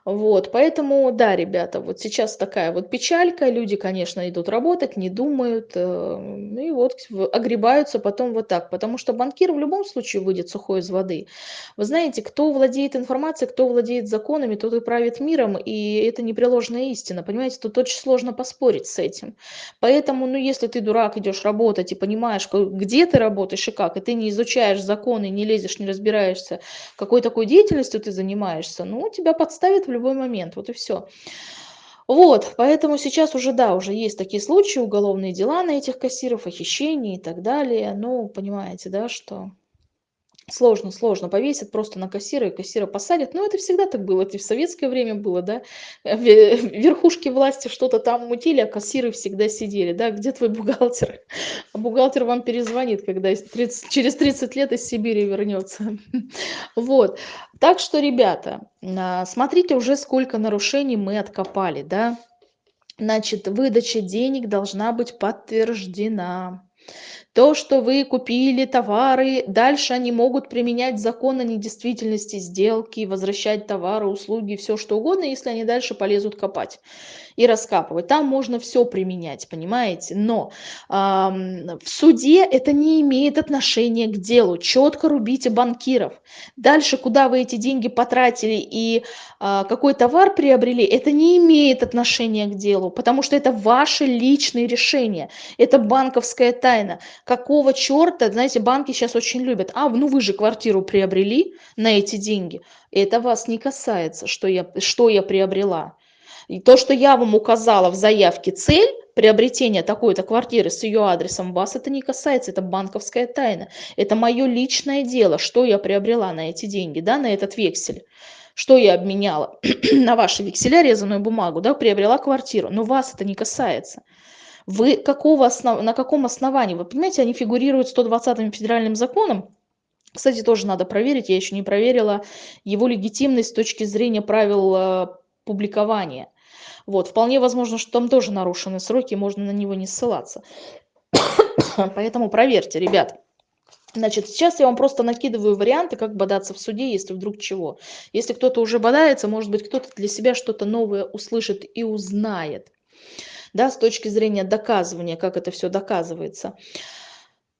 Вот, поэтому, да, ребята, вот сейчас такая вот печалька, люди, конечно, идут работать, не думают, э, и вот огребаются потом вот так, потому что банкир в любом случае выйдет сухой из воды. Вы знаете, кто владеет информацией, кто владеет законами, тот и правит миром, и это непреложная истина, понимаете, тут очень сложно поспорить с этим. Поэтому, ну, если ты, дурак, идешь работать и понимаешь, где ты работаешь и как, и ты не изучаешь законы, не лезешь, не разбираешься, какой такой деятельностью ты занимаешься, ну, тебя подставят в любой момент, вот и все. Вот, поэтому сейчас уже, да, уже есть такие случаи, уголовные дела на этих кассиров, о хищении и так далее. Ну, понимаете, да, что Сложно, сложно. Повесят просто на кассира, и кассира посадят. Ну, это всегда так было. Это в советское время было, да. Э, ве- Верхушки власти что-то там мутили, а кассиры всегда сидели, да. Где твой бухгалтер? А бухгалтер вам перезвонит, когда из 30 через 30 лет из Сибири вернется. [laughs] Вот. Так что, ребята, а, смотрите уже, сколько нарушений мы откопали, да. Значит, выдача денег должна быть подтверждена. То, что вы купили товары, дальше они могут применять закон о недействительности сделки, возвращать товары, услуги, все что угодно, если они дальше полезут копать и раскапывать. Там можно все применять, понимаете? Но ам, в суде это не имеет отношения к делу. Четко рубите банкиров. Дальше, куда вы эти деньги потратили и а, какой товар приобрели, это не имеет отношения к делу, потому что это ваши личные решения. Это банковская тайна. Какого черта, знаете, банки сейчас очень любят. А, ну вы же квартиру приобрели на эти деньги. Это вас не касается, что я, что я приобрела. И то, что я вам указала в заявке цель приобретения такой-то квартиры с ее адресом, вас это не касается, это банковская тайна. Это мое личное дело, что я приобрела на эти деньги, да, на этот вексель. Что я обменяла [clears throat] на ваши векселя, резаную бумагу, да, приобрела квартиру. Но вас это не касается. Вы какого основ... на каком основании? Вы понимаете, они фигурируют 120 федеральным законом. Кстати, тоже надо проверить, я еще не проверила его легитимность с точки зрения правил э, публикования. Вот, вполне возможно, что там тоже нарушены сроки, можно на него не ссылаться. [coughs] Поэтому проверьте, ребят. Значит, сейчас я вам просто накидываю варианты, как бодаться в суде, если вдруг чего. Если кто-то уже бодается, может быть, кто-то для себя что-то новое услышит и узнает да, с точки зрения доказывания, как это все доказывается.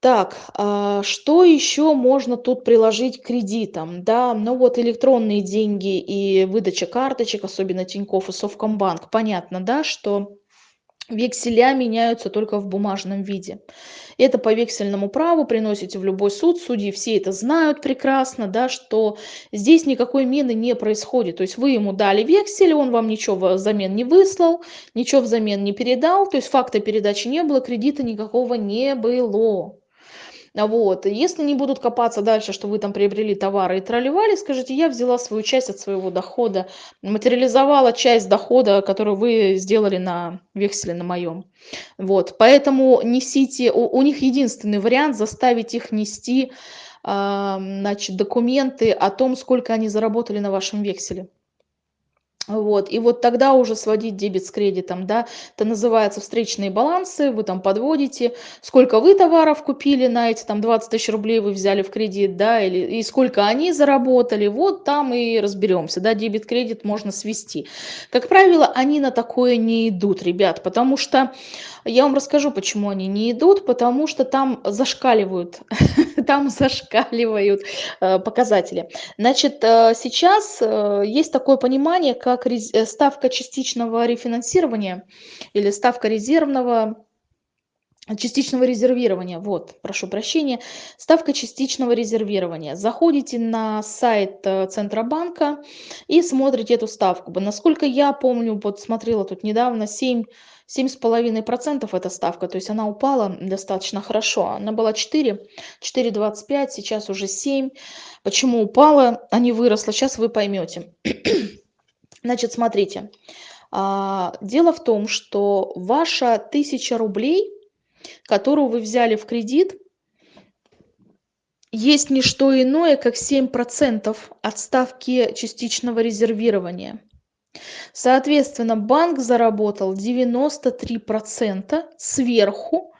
Так, а, что еще можно тут приложить к кредитам? Да, ну вот электронные деньги и выдача карточек, особенно Тинькофф и Совкомбанк. Понятно, да, что Векселя меняются только в бумажном виде. Это по вексельному праву приносите в любой суд, судьи все это знают прекрасно, да, что здесь никакой мены не происходит. То есть вы ему дали вексель, он вам ничего взамен не выслал, ничего взамен не передал, то есть факта передачи не было, кредита никакого не было. Вот. Если не будут копаться дальше, что вы там приобрели товары и тролливали, скажите, я взяла свою часть от своего дохода, материализовала часть дохода, которую вы сделали на векселе на моем. Вот. Поэтому несите, у, у них единственный вариант заставить их нести а, значит, документы о том, сколько они заработали на вашем векселе. Вот, и вот тогда уже сводить дебет с кредитом, да, это называется встречные балансы, вы там подводите, сколько вы товаров купили на эти там 20 тысяч рублей вы взяли в кредит, да, или, и сколько они заработали, вот там и разберемся, да, дебет-кредит можно свести. Как правило, они на такое не идут, ребят, потому что я вам расскажу, почему они не идут, потому что там зашкаливают, [laughs] там зашкаливают э, показатели. Значит, э, сейчас э, есть такое понимание, как ставка частичного рефинансирования или ставка резервного частичного резервирования. Вот, прошу прощения. Ставка частичного резервирования. Заходите на сайт Центробанка и смотрите эту ставку. Насколько я помню, вот смотрела тут недавно, 7 7,5% эта ставка, то есть она упала достаточно хорошо. Она была 4, 4,25, сейчас уже 7. Почему упала, а не выросла, сейчас вы поймете. Значит, смотрите. А, дело в том, что ваша 1000 рублей, которую вы взяли в кредит, есть не что иное, как 7% от ставки частичного резервирования. Соответственно, банк заработал 93% сверху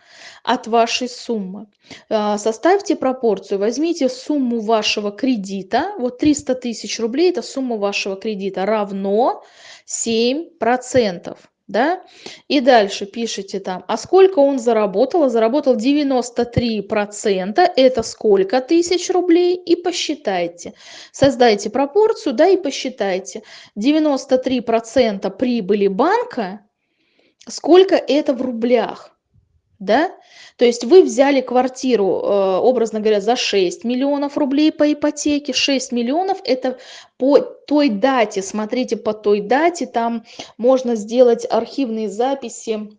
от вашей суммы. А, составьте пропорцию, возьмите сумму вашего кредита, вот 300 тысяч рублей, это сумма вашего кредита, равно 7% да, и дальше пишите там, а сколько он заработал, заработал 93%, это сколько тысяч рублей, и посчитайте. Создайте пропорцию, да, и посчитайте. 93% прибыли банка, сколько это в рублях, да? То есть вы взяли квартиру, э, образно говоря, за 6 миллионов рублей по ипотеке. 6 миллионов – это по той дате, смотрите, по той дате, там можно сделать архивные записи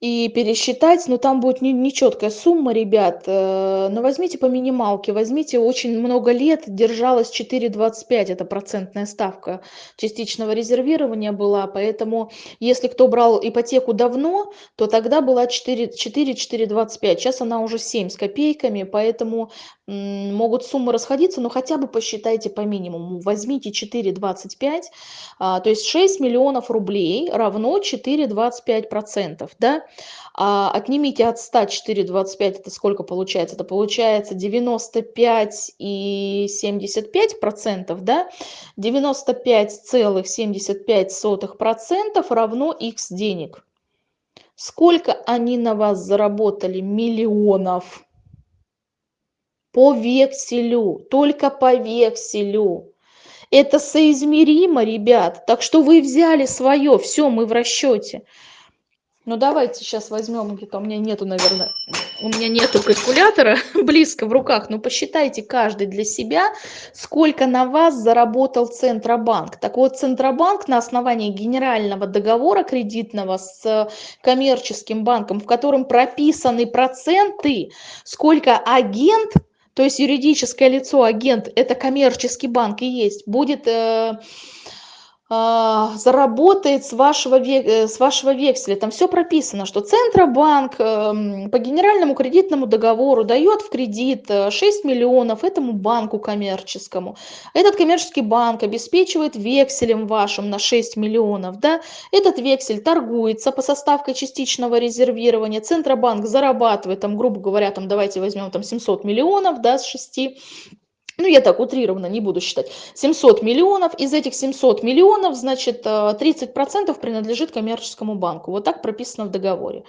и пересчитать, но там будет нечеткая сумма, ребят. Э, но возьмите по минималке, возьмите очень много лет, держалась 4,25, это процентная ставка частичного резервирования была, поэтому если кто брал ипотеку давно, то тогда была 4, 4, 4,25, сейчас она уже 7 с копейками, поэтому могут суммы расходиться, но хотя бы посчитайте по минимуму. Возьмите 4,25, а, то есть 6 миллионов рублей равно 4,25%. Да? А отнимите от 100 4,25, это сколько получается? Это получается 95,75%. Да? 95,75% равно x денег. Сколько они на вас заработали миллионов? По векселю, только по векселю. Это соизмеримо, ребят. Так что вы взяли свое, все, мы в расчете. Ну давайте сейчас возьмем, где-то у меня нету, наверное, у меня нету калькулятора [laughs] близко в руках, но посчитайте каждый для себя, сколько на вас заработал Центробанк. Так вот, Центробанк на основании генерального договора кредитного с коммерческим банком, в котором прописаны проценты, сколько агент то есть юридическое лицо, агент, это коммерческий банк и есть, будет э, заработает с вашего, э, с вашего векселя. Там все прописано, что Центробанк эм, по генеральному кредитному договору дает в кредит 6 э, миллионов этому банку коммерческому. Этот коммерческий банк обеспечивает векселем вашим на 6 миллионов. Да? Этот вексель торгуется по составке частичного резервирования. Центробанк зарабатывает, там, грубо говоря, там, давайте возьмем там, 700 миллионов да, с 6 ну я так утрированно не буду считать, 700 миллионов, из этих 700 миллионов, значит, 30% э, принадлежит коммерческому банку, вот так прописано в договоре,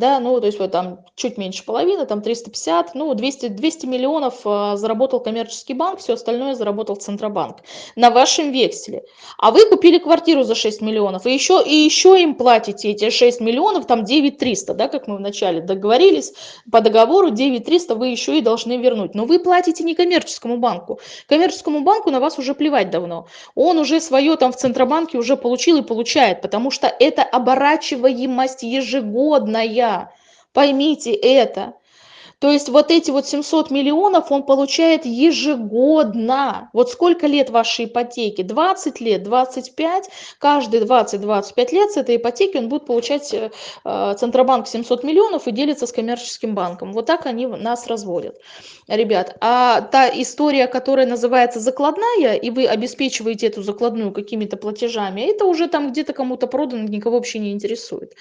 да, ну то есть вот там чуть меньше половины, там 350, ну 200, 200 миллионов э, заработал коммерческий банк, все остальное заработал Центробанк на вашем векселе, а вы купили квартиру за 6 миллионов, и еще, и еще им платите эти 6 миллионов, там 9 300, да, как мы вначале договорились, по договору 9 300 вы еще и должны вернуть, но вы платите не коммерческому банку. Коммерческому банку на вас уже плевать давно. Он уже свое там в Центробанке уже получил и получает, потому что это оборачиваемость ежегодная. Поймите это. То есть вот эти вот 700 миллионов он получает ежегодно. Вот сколько лет вашей ипотеки? 20 лет, 25. Каждые 20-25 лет с этой ипотеки он будет получать э, э Центробанк 700 миллионов и делится с коммерческим банком. Вот так они нас разводят, ребят. А та история, которая называется закладная, и вы обеспечиваете эту закладную какими-то платежами, это уже там где-то кому-то продано, никого вообще не интересует.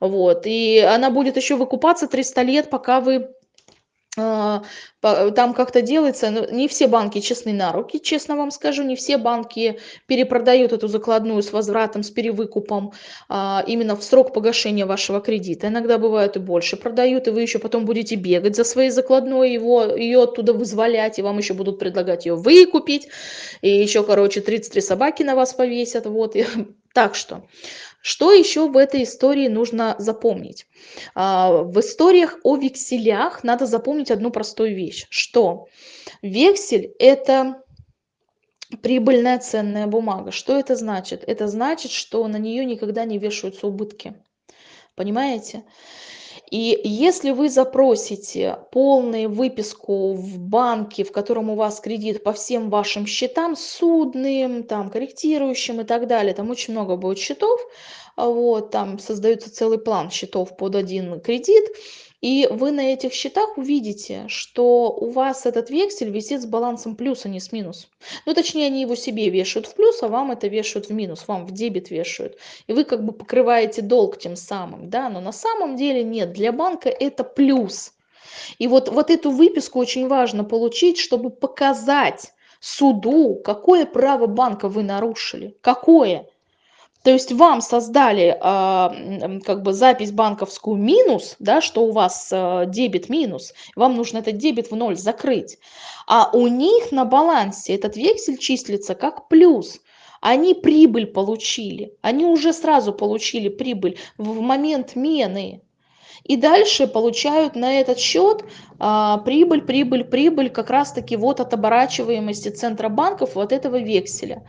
Вот. И она будет еще выкупаться 300 лет, пока вы там как-то делается, но не все банки честны на руки, честно вам скажу, не все банки перепродают эту закладную с возвратом, с перевыкупом а, именно в срок погашения вашего кредита. Иногда бывают и больше продают, и вы еще потом будете бегать за своей закладной, его, ее оттуда вызволять, и вам еще будут предлагать ее выкупить, и еще, короче, 33 собаки на вас повесят, вот. И, [laughs] так что что еще в этой истории нужно запомнить? А, в историях о векселях надо запомнить одну простую вещь, что вексель – это прибыльная ценная бумага. Что это значит? Это значит, что на нее никогда не вешаются убытки. Понимаете? И если вы запросите полную выписку в банке, в котором у вас кредит по всем вашим счетам, судным, там, корректирующим и так далее, там очень много будет счетов, вот, там создается целый план счетов под один кредит, И вы на этих счетах увидите, что у вас этот вексель висит с балансом плюс, а не с минус. Ну, точнее, они его себе вешают в плюс, а вам это вешают в минус, вам в дебет вешают. И вы как бы покрываете долг тем самым, да, но на самом деле нет, для банка это плюс. И вот, вот эту выписку очень важно получить, чтобы показать суду, какое право банка вы нарушили, какое. То есть вам создали э, как бы запись банковскую минус, да, что у вас э, дебет минус, вам нужно этот дебет в ноль закрыть. А у них на балансе этот вексель числится как плюс. Они прибыль получили, они уже сразу получили прибыль в момент мены. И дальше получают на этот счет а, прибыль, прибыль, прибыль как раз-таки вот от оборачиваемости центробанков вот этого векселя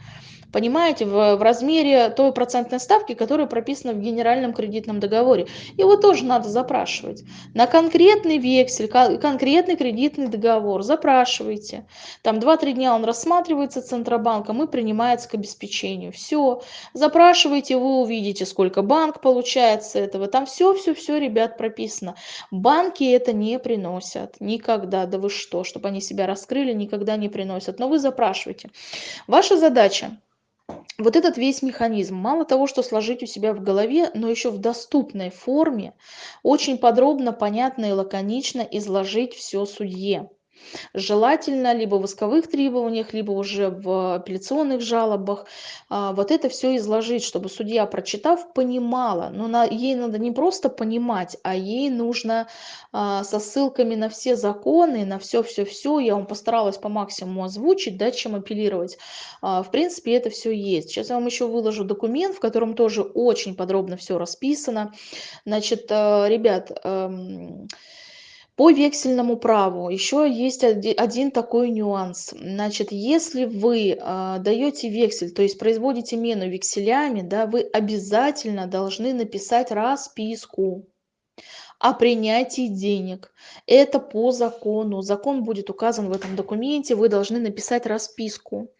понимаете, в, в размере той процентной ставки, которая прописана в генеральном кредитном договоре. Его тоже надо запрашивать. На конкретный вексель, конкретный кредитный договор запрашивайте. Там 2-3 дня он рассматривается Центробанком и принимается к обеспечению. Все. Запрашивайте, вы увидите, сколько банк получает с этого. Там все-все-все, ребят, прописано. Банки это не приносят никогда. Да вы что, чтобы они себя раскрыли, никогда не приносят. Но вы запрашивайте. Ваша задача вот этот весь механизм, мало того, что сложить у себя в голове, но еще в доступной форме, очень подробно, понятно и лаконично изложить все судье. Желательно либо в исковых требованиях, либо уже в апелляционных жалобах а, вот это все изложить, чтобы судья, прочитав, понимала. Но на, ей надо не просто понимать, а ей нужно а, со ссылками на все законы, на все-все-все, я вам постаралась по максимуму озвучить, да, чем апеллировать. А, в принципе, это все есть. Сейчас я вам еще выложу документ, в котором тоже очень подробно все расписано. Значит, ребят, эм, по вексельному праву еще есть один такой нюанс. Значит, если вы э, даете вексель, то есть производите мену векселями, да, вы обязательно должны написать расписку о принятии денег. Это по закону. Закон будет указан в этом документе. Вы должны написать расписку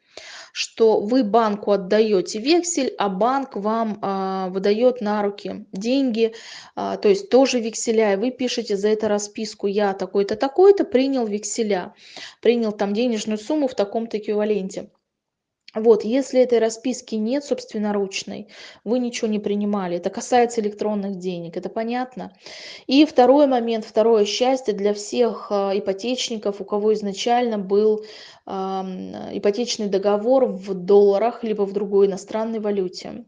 что вы банку отдаете вексель, а банк вам а, выдает на руки деньги, а, то есть тоже векселя, и вы пишете за это расписку, я такой-то, такой-то принял векселя, принял там денежную сумму в таком-то эквиваленте. Вот, если этой расписки нет собственноручной, вы ничего не принимали. Это касается электронных денег, это понятно. И второй момент, второе счастье для всех а, ипотечников, у кого изначально был ипотечный договор в долларах либо в другой иностранной валюте.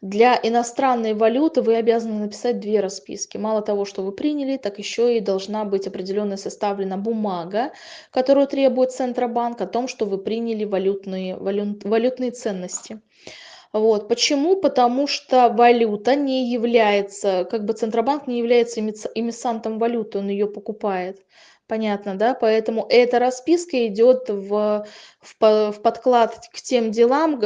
Для иностранной валюты вы обязаны написать две расписки. Мало того, что вы приняли, так еще и должна быть определенная составлена бумага, которую требует Центробанк о том, что вы приняли валютные, валют, валютные ценности. Вот. Почему? Потому что валюта не является, как бы Центробанк не является эмиссантом валюты, он ее покупает. Понятно, да? Поэтому эта расписка идет в, в, в подклад к тем делам,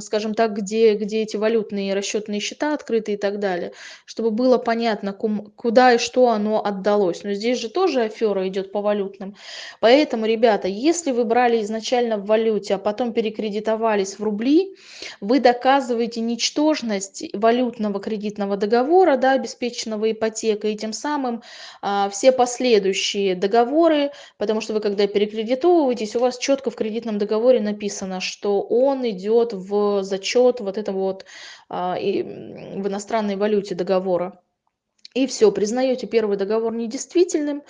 скажем так, где, где эти валютные расчетные счета открыты и так далее, чтобы было понятно, куда и что оно отдалось. Но здесь же тоже афера идет по валютным. Поэтому, ребята, если вы брали изначально в валюте, а потом перекредитовались в рубли, вы доказываете ничтожность валютного кредитного договора, да, обеспеченного ипотекой, и тем самым а, все последующие договоры, потому что вы когда перекредитовываетесь, у вас четко в кредитном договоре написано, что он идет в зачет вот этого вот а, и, в иностранной валюте договора. И все, признаете первый договор недействительным,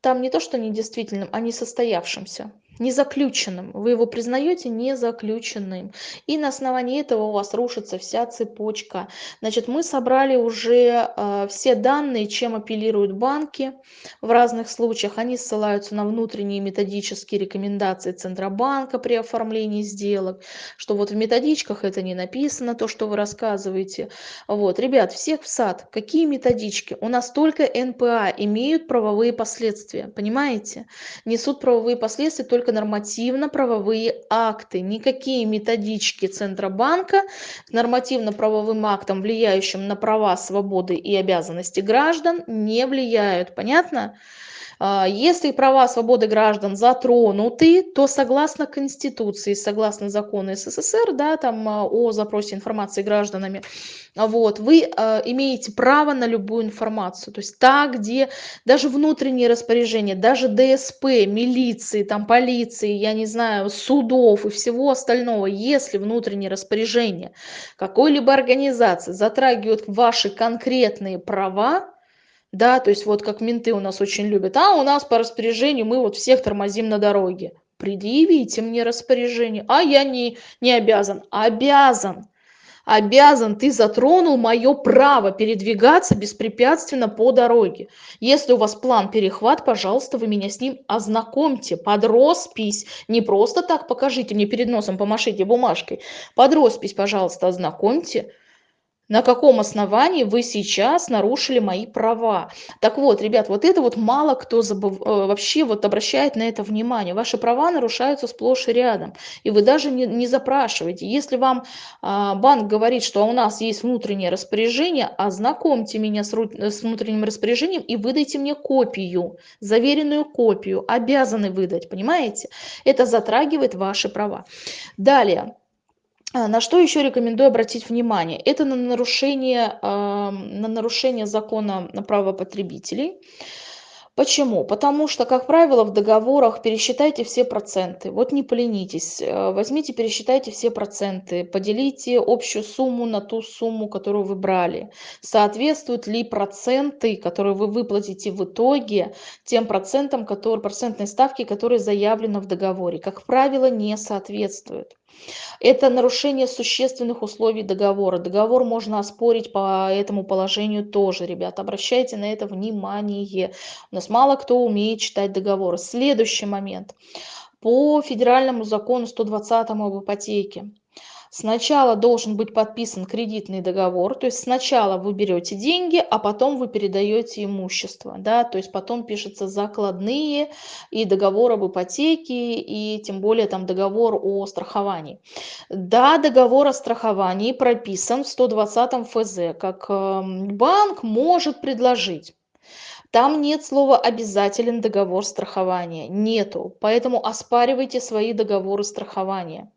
там не то, что недействительным, а несостоявшимся незаключенным. Вы его признаете незаключенным. И на основании этого у вас рушится вся цепочка. Значит, мы собрали уже э, все данные, чем апеллируют банки в разных случаях. Они ссылаются на внутренние методические рекомендации Центробанка при оформлении сделок, что вот в методичках это не написано, то, что вы рассказываете. Вот, ребят, всех в сад. Какие методички? У нас только НПА имеют правовые последствия, понимаете? Несут правовые последствия только нормативно-правовые акты. Никакие методички Центробанка к нормативно-правовым актам, влияющим на права, свободы и обязанности граждан, не влияют. Понятно? Если права свободы граждан затронуты, то согласно Конституции, согласно закону СССР, да, там а, о запросе информации гражданами, вот, вы э, имеете право на любую информацию. То есть та, где даже внутренние распоряжения, даже ДСП, милиции, там, полиции, я не знаю, судов и всего остального, если внутренние распоряжения какой-либо организации затрагивают ваши конкретные права, да, то есть вот как менты у нас очень любят, а у нас по распоряжению мы вот всех тормозим на дороге. Предъявите мне распоряжение, а я не, не обязан. Обязан обязан, ты затронул мое право передвигаться беспрепятственно по дороге. Если у вас план перехват, пожалуйста, вы меня с ним ознакомьте под роспись. Не просто так покажите мне перед носом, помашите бумажкой. Под роспись, пожалуйста, ознакомьте на каком основании вы сейчас нарушили мои права. Так вот, ребят, вот это вот мало кто забыв... Э, вообще вот обращает на это внимание. Ваши права нарушаются сплошь и рядом, и вы даже не, не запрашиваете. Если вам а, банк говорит, что у нас есть внутреннее распоряжение, ознакомьте меня с, с внутренним распоряжением и выдайте мне копию, заверенную копию, обязаны выдать, понимаете? Это затрагивает ваши права. Далее. А, на что еще рекомендую обратить внимание? Это на нарушение, на нарушение закона на право потребителей. Почему? Потому что, как правило, в договорах пересчитайте все проценты. Вот не поленитесь, э, возьмите, пересчитайте все проценты, поделите общую сумму на ту сумму, которую вы брали. Соответствуют ли проценты, которые вы выплатите в итоге, тем процентам, которые, процентной ставки, которые заявлены в договоре? Как правило, не соответствуют. Это нарушение существенных условий договора. Договор можно оспорить по этому положению тоже, ребят. Обращайте на это внимание. У нас мало кто умеет читать договоры. Следующий момент. По федеральному закону 120 об ипотеке Сначала должен быть подписан кредитный договор, то есть сначала вы берете деньги, а потом вы передаете имущество, да, то есть потом пишутся закладные и договор об ипотеке, и тем более там договор о страховании. Да, договор о страховании прописан в 120 ФЗ, как эм, банк может предложить. Там нет слова «обязателен договор страхования», нету, поэтому оспаривайте свои договоры страхования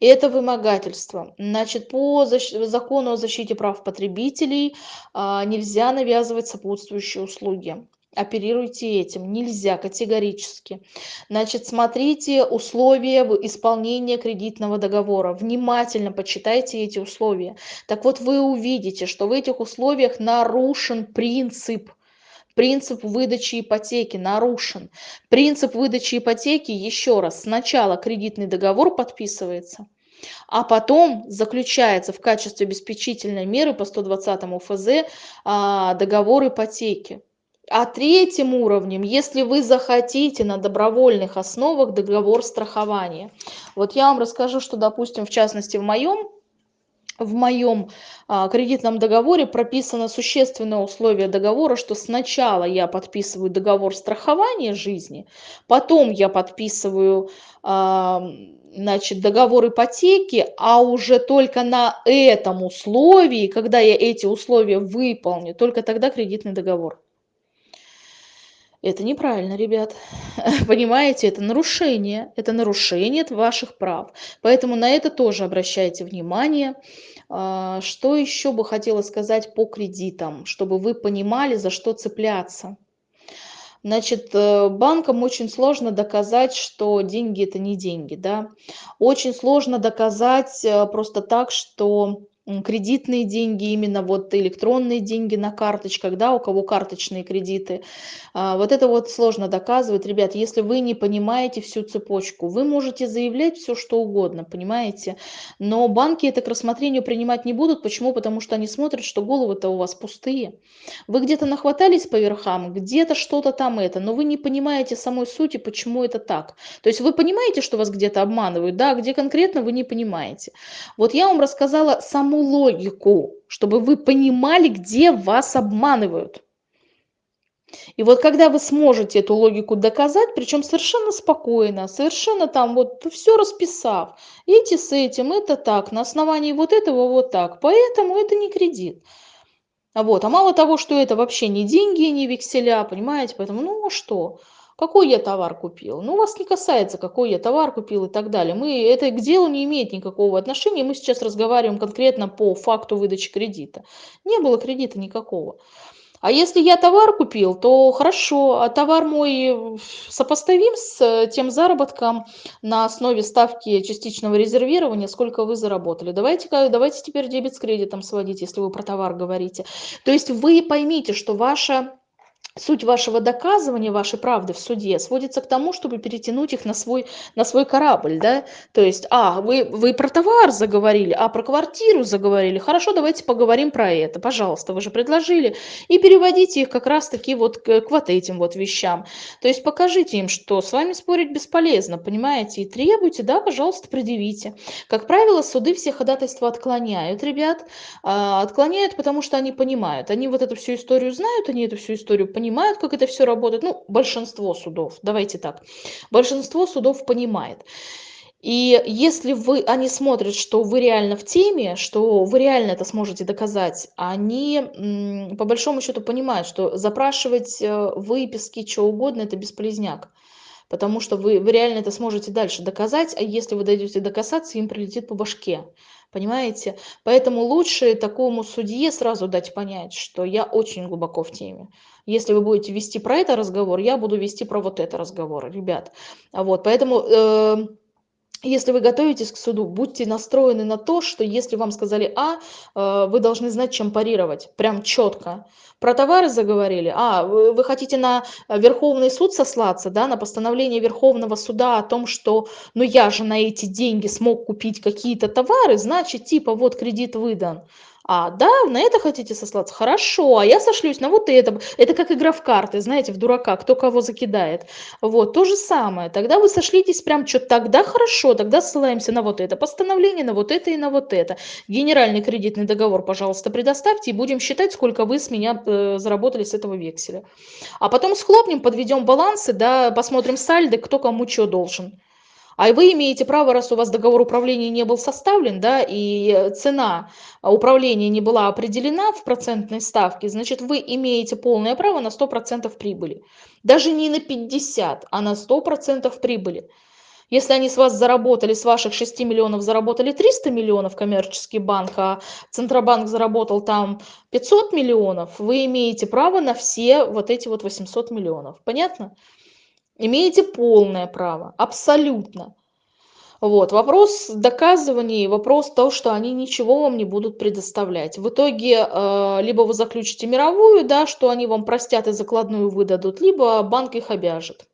это вымогательство. Значит, по закону о защите прав потребителей а, нельзя навязывать сопутствующие услуги. Оперируйте этим. Нельзя категорически. Значит смотрите условия исполнения кредитного договора. Внимательно почитайте эти условия. Так вот вы увидите что в этих условиях нарушен принцип принцип выдачи ипотеки нарушен. Принцип выдачи ипотеки, еще раз, сначала кредитный договор подписывается, а потом заключается в качестве обеспечительной меры по 120 ФЗ а, договор ипотеки. А третьим уровнем, если вы захотите на добровольных основах договор страхования. Вот я вам расскажу, что, допустим, в частности в моем в моем а, кредитном договоре прописано существенное условие договора, что сначала я подписываю договор страхования жизни, потом я подписываю а, значит, договор ипотеки, а уже только на этом условии, когда я эти условия выполню, только тогда кредитный договор. Это неправильно, ребят. [laughs] Понимаете, это нарушение. Это нарушение ваших прав. Поэтому на это тоже обращайте внимание. А, что еще бы хотела сказать по кредитам, чтобы вы понимали, за что цепляться. Значит, э, банкам очень сложно доказать, что деньги это не деньги, да. Очень сложно доказать э, просто так, что кредитные деньги, именно вот электронные деньги на карточках, да, у кого карточные кредиты. А, вот это вот сложно доказывать, ребят, если вы не понимаете всю цепочку. Вы можете заявлять все, что угодно, понимаете, но банки это к рассмотрению принимать не будут. Почему? Потому что они смотрят, что головы-то у вас пустые. Вы где-то нахватались по верхам, где-то что-то там это, но вы не понимаете самой сути, почему это так. То есть вы понимаете, что вас где-то обманывают, да, где конкретно вы не понимаете. Вот я вам рассказала саму логику, чтобы вы понимали, где вас обманывают. И вот когда вы сможете эту логику доказать, причем совершенно спокойно, совершенно там вот все расписав, эти с этим, это так, на основании вот этого вот так, поэтому это не кредит. Вот, а мало того, что это вообще не деньги, не векселя, понимаете, поэтому, ну а что? Какой я товар купил? Ну, вас не касается, какой я товар купил и так далее. Мы, это к делу не имеет никакого отношения. Мы сейчас разговариваем конкретно по факту выдачи кредита. Не было кредита никакого. А если я товар купил, то хорошо, а товар мой сопоставим с э, тем заработком на основе ставки частичного резервирования, сколько вы заработали. Давайте, давайте теперь дебет с кредитом сводить, если вы про товар говорите. То есть вы поймите, что ваша суть вашего доказывания, вашей правды в суде сводится к тому, чтобы перетянуть их на свой, на свой корабль, да, то есть, а, вы, вы про товар заговорили, а про квартиру заговорили, хорошо, давайте поговорим про это, пожалуйста, вы же предложили, и переводите их как раз-таки вот к, к вот этим вот вещам, то есть покажите им, что с вами спорить бесполезно, понимаете, и требуйте, да, пожалуйста, предъявите. Как правило, суды все ходатайства отклоняют, ребят, а, отклоняют, потому что они понимают, они вот эту всю историю знают, они эту всю историю понимают, понимают, как это все работает. Ну, большинство судов, давайте так. Большинство судов понимает. И если вы, они смотрят, что вы реально в теме, что вы реально это сможете доказать, они по большому счету понимают, что запрашивать э, выписки, что угодно, это бесполезняк. Потому что вы, вы реально это сможете дальше доказать, а если вы дойдете до кассации, им прилетит по башке. Понимаете? Поэтому лучше такому судье сразу дать понять, что я очень глубоко в теме. Если вы будете вести про это разговор, я буду вести про вот это разговор, ребят. Вот, поэтому... Э, если вы готовитесь к суду, будьте настроены на то, что если вам сказали А, э, вы должны знать, чем парировать, прям четко. Про товары заговорили, а, вы, хотите на Верховный суд сослаться, да, на постановление Верховного суда о том, что, ну я же на эти деньги смог купить какие-то товары, значит, типа, вот кредит выдан. А, да, на это хотите сослаться? Хорошо, а я сошлюсь на вот это. Это как игра в карты, знаете, в дурака, кто кого закидает. Вот, то же самое. Тогда вы сошлитесь прям, что тогда хорошо, тогда ссылаемся на вот это постановление, на вот это и на вот это. Генеральный кредитный договор, пожалуйста, предоставьте и будем считать, сколько вы с меня э, заработали с этого векселя. А потом схлопнем, подведем балансы, да, посмотрим сальдо, кто кому что должен. А вы имеете право, раз у вас договор управления не был составлен, да, и цена управления не была определена в процентной ставке, значит, вы имеете полное право на 100% прибыли. Даже не на 50, а на 100% прибыли. Если они с вас заработали, с ваших 6 миллионов заработали 300 миллионов коммерческий банк, а Центробанк заработал там 500 миллионов, вы имеете право на все вот эти вот 800 миллионов. Понятно? Имеете полное право, абсолютно. Вот. Вопрос доказывания, вопрос того, что они ничего вам не будут предоставлять. В итоге э, либо вы заключите мировую, да, что они вам простят и закладную выдадут, либо банк их обяжет.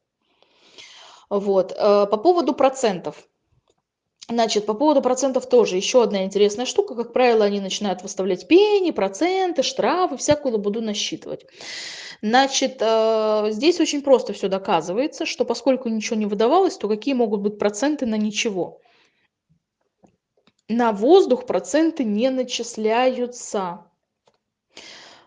Вот. Э, по поводу процентов. Значит, по поводу процентов тоже еще одна интересная штука. Как правило, они начинают выставлять пени, проценты, штрафы, всякую лабуду насчитывать. Значит, э, здесь очень просто все доказывается, что поскольку ничего не выдавалось, то какие могут быть проценты на ничего? На воздух проценты не начисляются.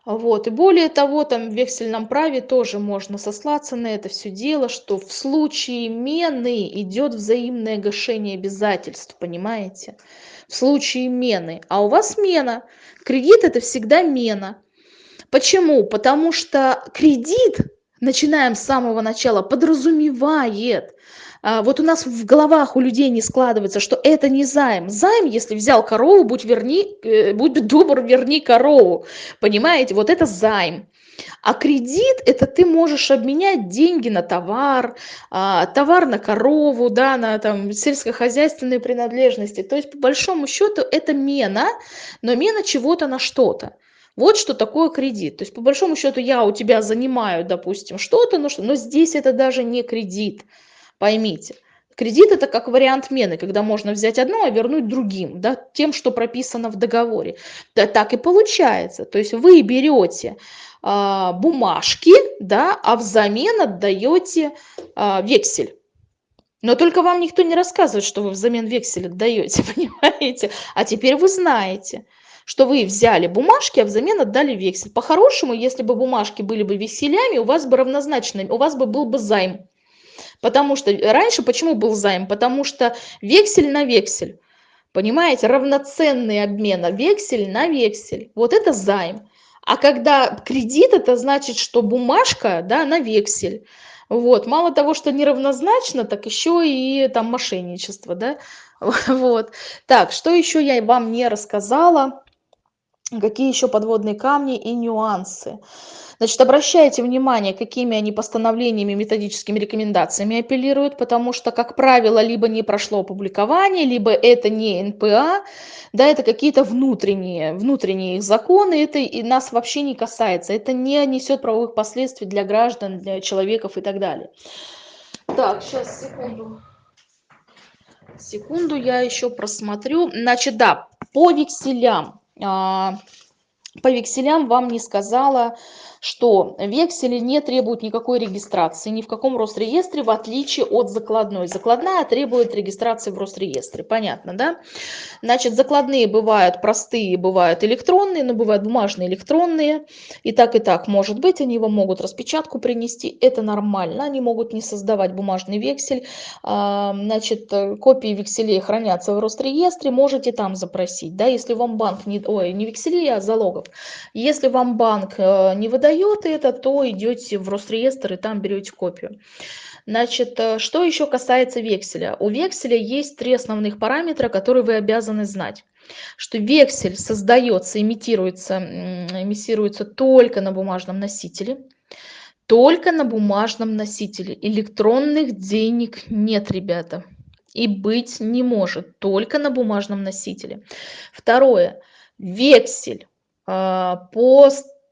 Вот. И более того, там в вексельном праве тоже можно сослаться на это все дело, что в случае мены идет взаимное гашение обязательств, понимаете? В случае мены. А у вас мена. Кредит это всегда мена. Почему? Потому что кредит, начинаем с самого начала, подразумевает, вот у нас в головах у людей не складывается, что это не займ. Займ, если взял корову, будь, верни, э, будь добр, верни корову. Понимаете, вот это займ. А кредит – это ты можешь обменять деньги на товар, а, товар на корову, да, на там, сельскохозяйственные принадлежности. То есть, по большому счету, это мена, но мена чего-то на что-то. Вот что такое кредит. То есть, по большому счету, я у тебя занимаю, допустим, что-то, но, что, но здесь это даже не кредит. Поймите. Кредит это как вариант мены, когда можно взять одно, а вернуть другим, да, тем, что прописано в договоре. Да, так и получается. То есть вы берете а, бумажки, да, а взамен отдаете а, вексель. Но только вам никто не рассказывает, что вы взамен вексель отдаете, [laughs] понимаете? А теперь вы знаете что вы взяли бумажки, а взамен отдали вексель. По-хорошему, если бы бумажки были бы векселями, у вас бы равнозначно, у вас бы был бы займ. Потому что раньше почему был займ? Потому что вексель на вексель. Понимаете, равноценный обмен, а вексель на вексель. Вот это займ. А когда кредит, это значит, что бумажка, да, на вексель. Вот. Мало того, что неравнозначно, так еще и там мошенничество, да. [laughs] Вот. Так, что еще я вам не рассказала? Какие еще подводные камни и нюансы? Значит, обращайте внимание, какими они постановлениями, методическими рекомендациями апеллируют, потому что, как правило, либо не прошло опубликование, либо это не НПА, да, это какие-то внутренние, внутренние их законы, это и нас вообще не касается, это не несет правовых последствий для граждан, для человеков и так далее. Так, сейчас, секунду. Секунду, я еще просмотрю. Значит, да, по векселям. А, по векселям вам не сказала что вексели не требуют никакой регистрации ни в каком Росреестре, в отличие от закладной. Закладная требует регистрации в Росреестре, понятно, да? Значит, закладные бывают простые, бывают электронные, но бывают бумажные, электронные. И так, и так может быть, они вам могут распечатку принести, это нормально, они могут не создавать бумажный вексель. А, значит, копии векселей хранятся в Росреестре, можете там запросить, да, если вам банк не, ой, не векселей, а залогов. Если вам банк э, не выдает выдает это, то идете в Росреестр и там берете копию. Значит, э, что еще касается векселя? У векселя есть три основных параметра, которые вы обязаны знать. Что вексель создается, имитируется, эмиссируется только на бумажном носителе. Только на бумажном носителе. Электронных денег нет, ребята. И быть не может. Только на бумажном носителе. Второе. Вексель э, по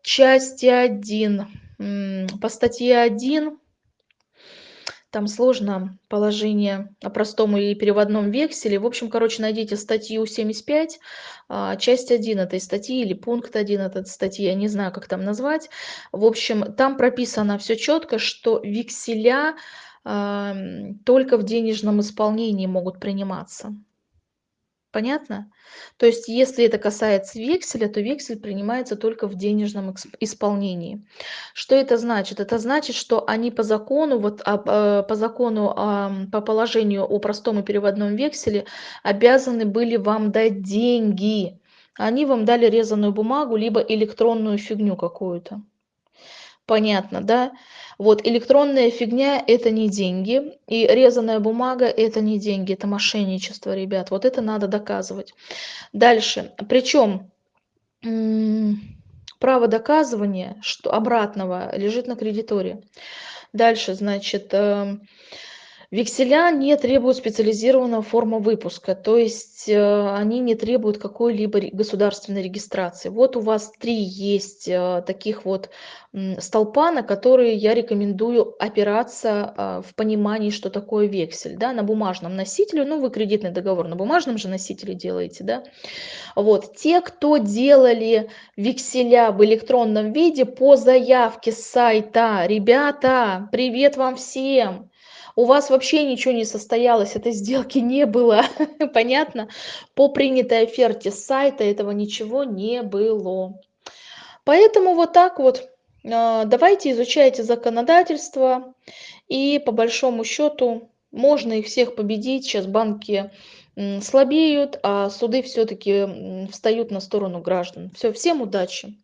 части 1, по статье 1, там сложно положение о простом или переводном векселе. В общем, короче, найдите статью 75, а, часть 1 этой статьи или пункт 1 этой статьи, я не знаю, как там назвать. В общем, там прописано все четко, что векселя только в денежном исполнении могут приниматься. Понятно? То есть, если это касается векселя, то вексель принимается только в денежном исполнении. Что это значит? Это значит, что они по закону, вот, а, по закону, по положению о простом и переводном векселе обязаны были вам дать деньги. Они вам дали резаную бумагу, либо электронную фигню какую-то. Понятно, да? Вот электронная фигня – это не деньги, и резаная бумага – это не деньги, это мошенничество, ребят. Вот это надо доказывать. Дальше. Причем право доказывания что обратного лежит на кредиторе. Дальше, значит, эм, Векселя не требуют специализированного форма выпуска, то есть э, они не требуют какой-либо государственной регистрации. Вот у вас три есть э, таких вот столпа, на которые я рекомендую опираться э, в понимании, что такое вексель. Да, на бумажном носителе, ну вы кредитный договор на бумажном же носителе делаете. Да? Вот. Те, кто делали векселя в электронном виде по заявке с сайта, ребята, привет вам всем! У вас вообще ничего не состоялось, этой сделки не было, [laughs] понятно? По принятой оферте с сайта этого ничего не было. Поэтому вот так вот а, давайте изучайте законодательство, и по большому счету можно их всех победить. Сейчас банки слабеют, а суды все-таки встают на сторону граждан. Все, всем удачи!